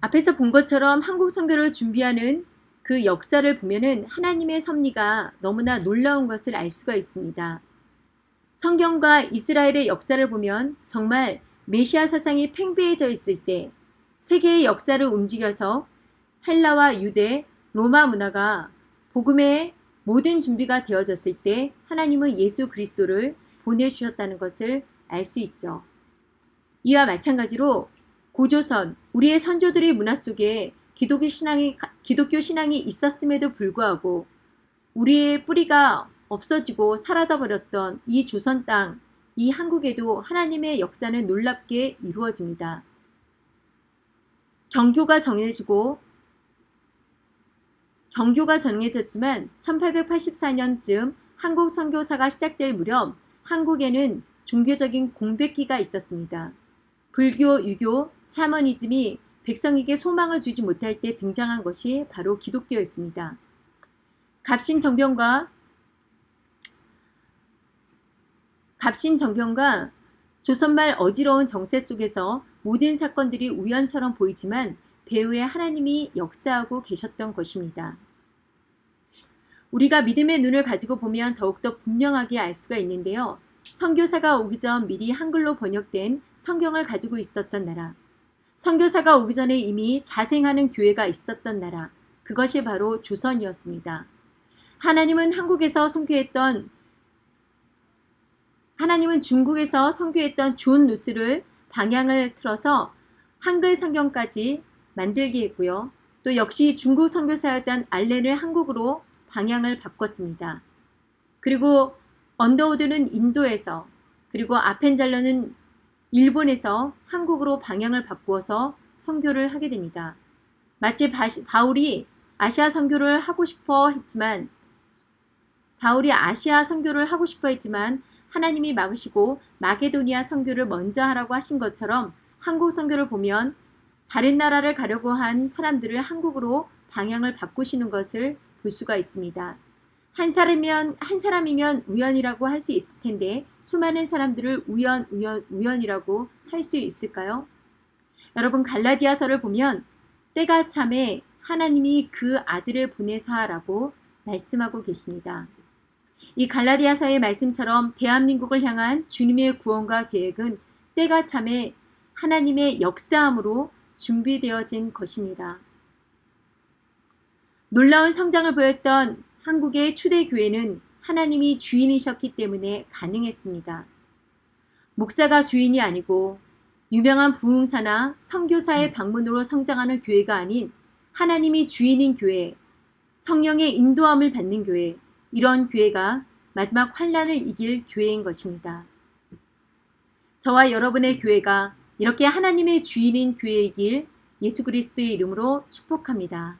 Speaker 1: 앞에서 본 것처럼 한국 선교를 준비하는 그 역사를 보면은 하나님의 섭리가 너무나 놀라운 것을 알 수가 있습니다. 성경과 이스라엘의 역사를 보면 정말 메시아 사상이 팽배해져 있을 때 세계의 역사를 움직여서 헬라와 유대, 로마 문화가 복음의 모든 준비가 되어졌을 때 하나님은 예수 그리스도를 보내주셨다는 것을 알 수 있죠. 이와 마찬가지로 고조선, 우리의 선조들의 문화 속에 기독교 신앙이, 기독교 신앙이 있었음에도 불구하고 우리의 뿌리가 없어지고 사라져 버렸던 이 조선 땅, 이 한국에도 하나님의 역사는 놀랍게 이루어집니다. 경교가 정해지고 경교가 정해졌지만 1884년쯤 한국 선교사가 시작될 무렵 한국에는 종교적인 공백기가 있었습니다. 불교, 유교, 샤머니즘이 백성에게 소망을 주지 못할 때 등장한 것이 바로 기독교였습니다. 갑신정변과 갑신 정변과 조선말 어지러운 정세 속에서 모든 사건들이 우연처럼 보이지만 배후에 하나님이 역사하고 계셨던 것입니다. 우리가 믿음의 눈을 가지고 보면 더욱더 분명하게 알 수가 있는데요. 선교사가 오기 전 미리 한글로 번역된 성경을 가지고 있었던 나라. 선교사가 오기 전에 이미 자생하는 교회가 있었던 나라. 그것이 바로 조선이었습니다. 하나님은 한국에서 선교했던 하나님은 중국에서 선교했던 존 로스를 방향을 틀어서 한글 성경까지 만들게 했고요. 또 역시 중국 선교사였던 알렌을 한국으로 방향을 바꿨습니다. 그리고 언더우드는 인도에서 그리고 아펜잘러는 일본에서 한국으로 방향을 바꾸어서 선교를 하게 됩니다. 마치 바울이 아시아 선교를 하고 싶어 했지만 바울이 아시아 선교를 하고 싶어 했지만 하나님이 막으시고 마게도니아 선교를 먼저 하라고 하신 것처럼 한국 선교를 보면 다른 나라를 가려고 한 사람들을 한국으로 방향을 바꾸시는 것을 볼 수가 있습니다. 한 사람이면 한 사람이면 우연이라고 할 수 있을 텐데 수많은 사람들을 우연 우연 우연이라고 할 수 있을까요? 여러분 갈라디아서를 보면 때가 참에 하나님이 그 아들을 보내사라고 말씀하고 계십니다. 이 갈라디아서의 말씀처럼 대한민국을 향한 주님의 구원과 계획은 때가 참에 하나님의 역사함으로 준비되어진 것입니다. 놀라운 성장을 보였던 한국의 초대교회는 하나님이 주인이셨기 때문에 가능했습니다. 목사가 주인이 아니고 유명한 부흥사나 선교사의 방문으로 성장하는 교회가 아닌 하나님이 주인인 교회, 성령의 인도함을 받는 교회, 이런 교회가 마지막 환란을 이길 교회인 것입니다. 저와 여러분의 교회가 이렇게 하나님의 주인인 교회이길 예수 그리스도의 이름으로 축복합니다.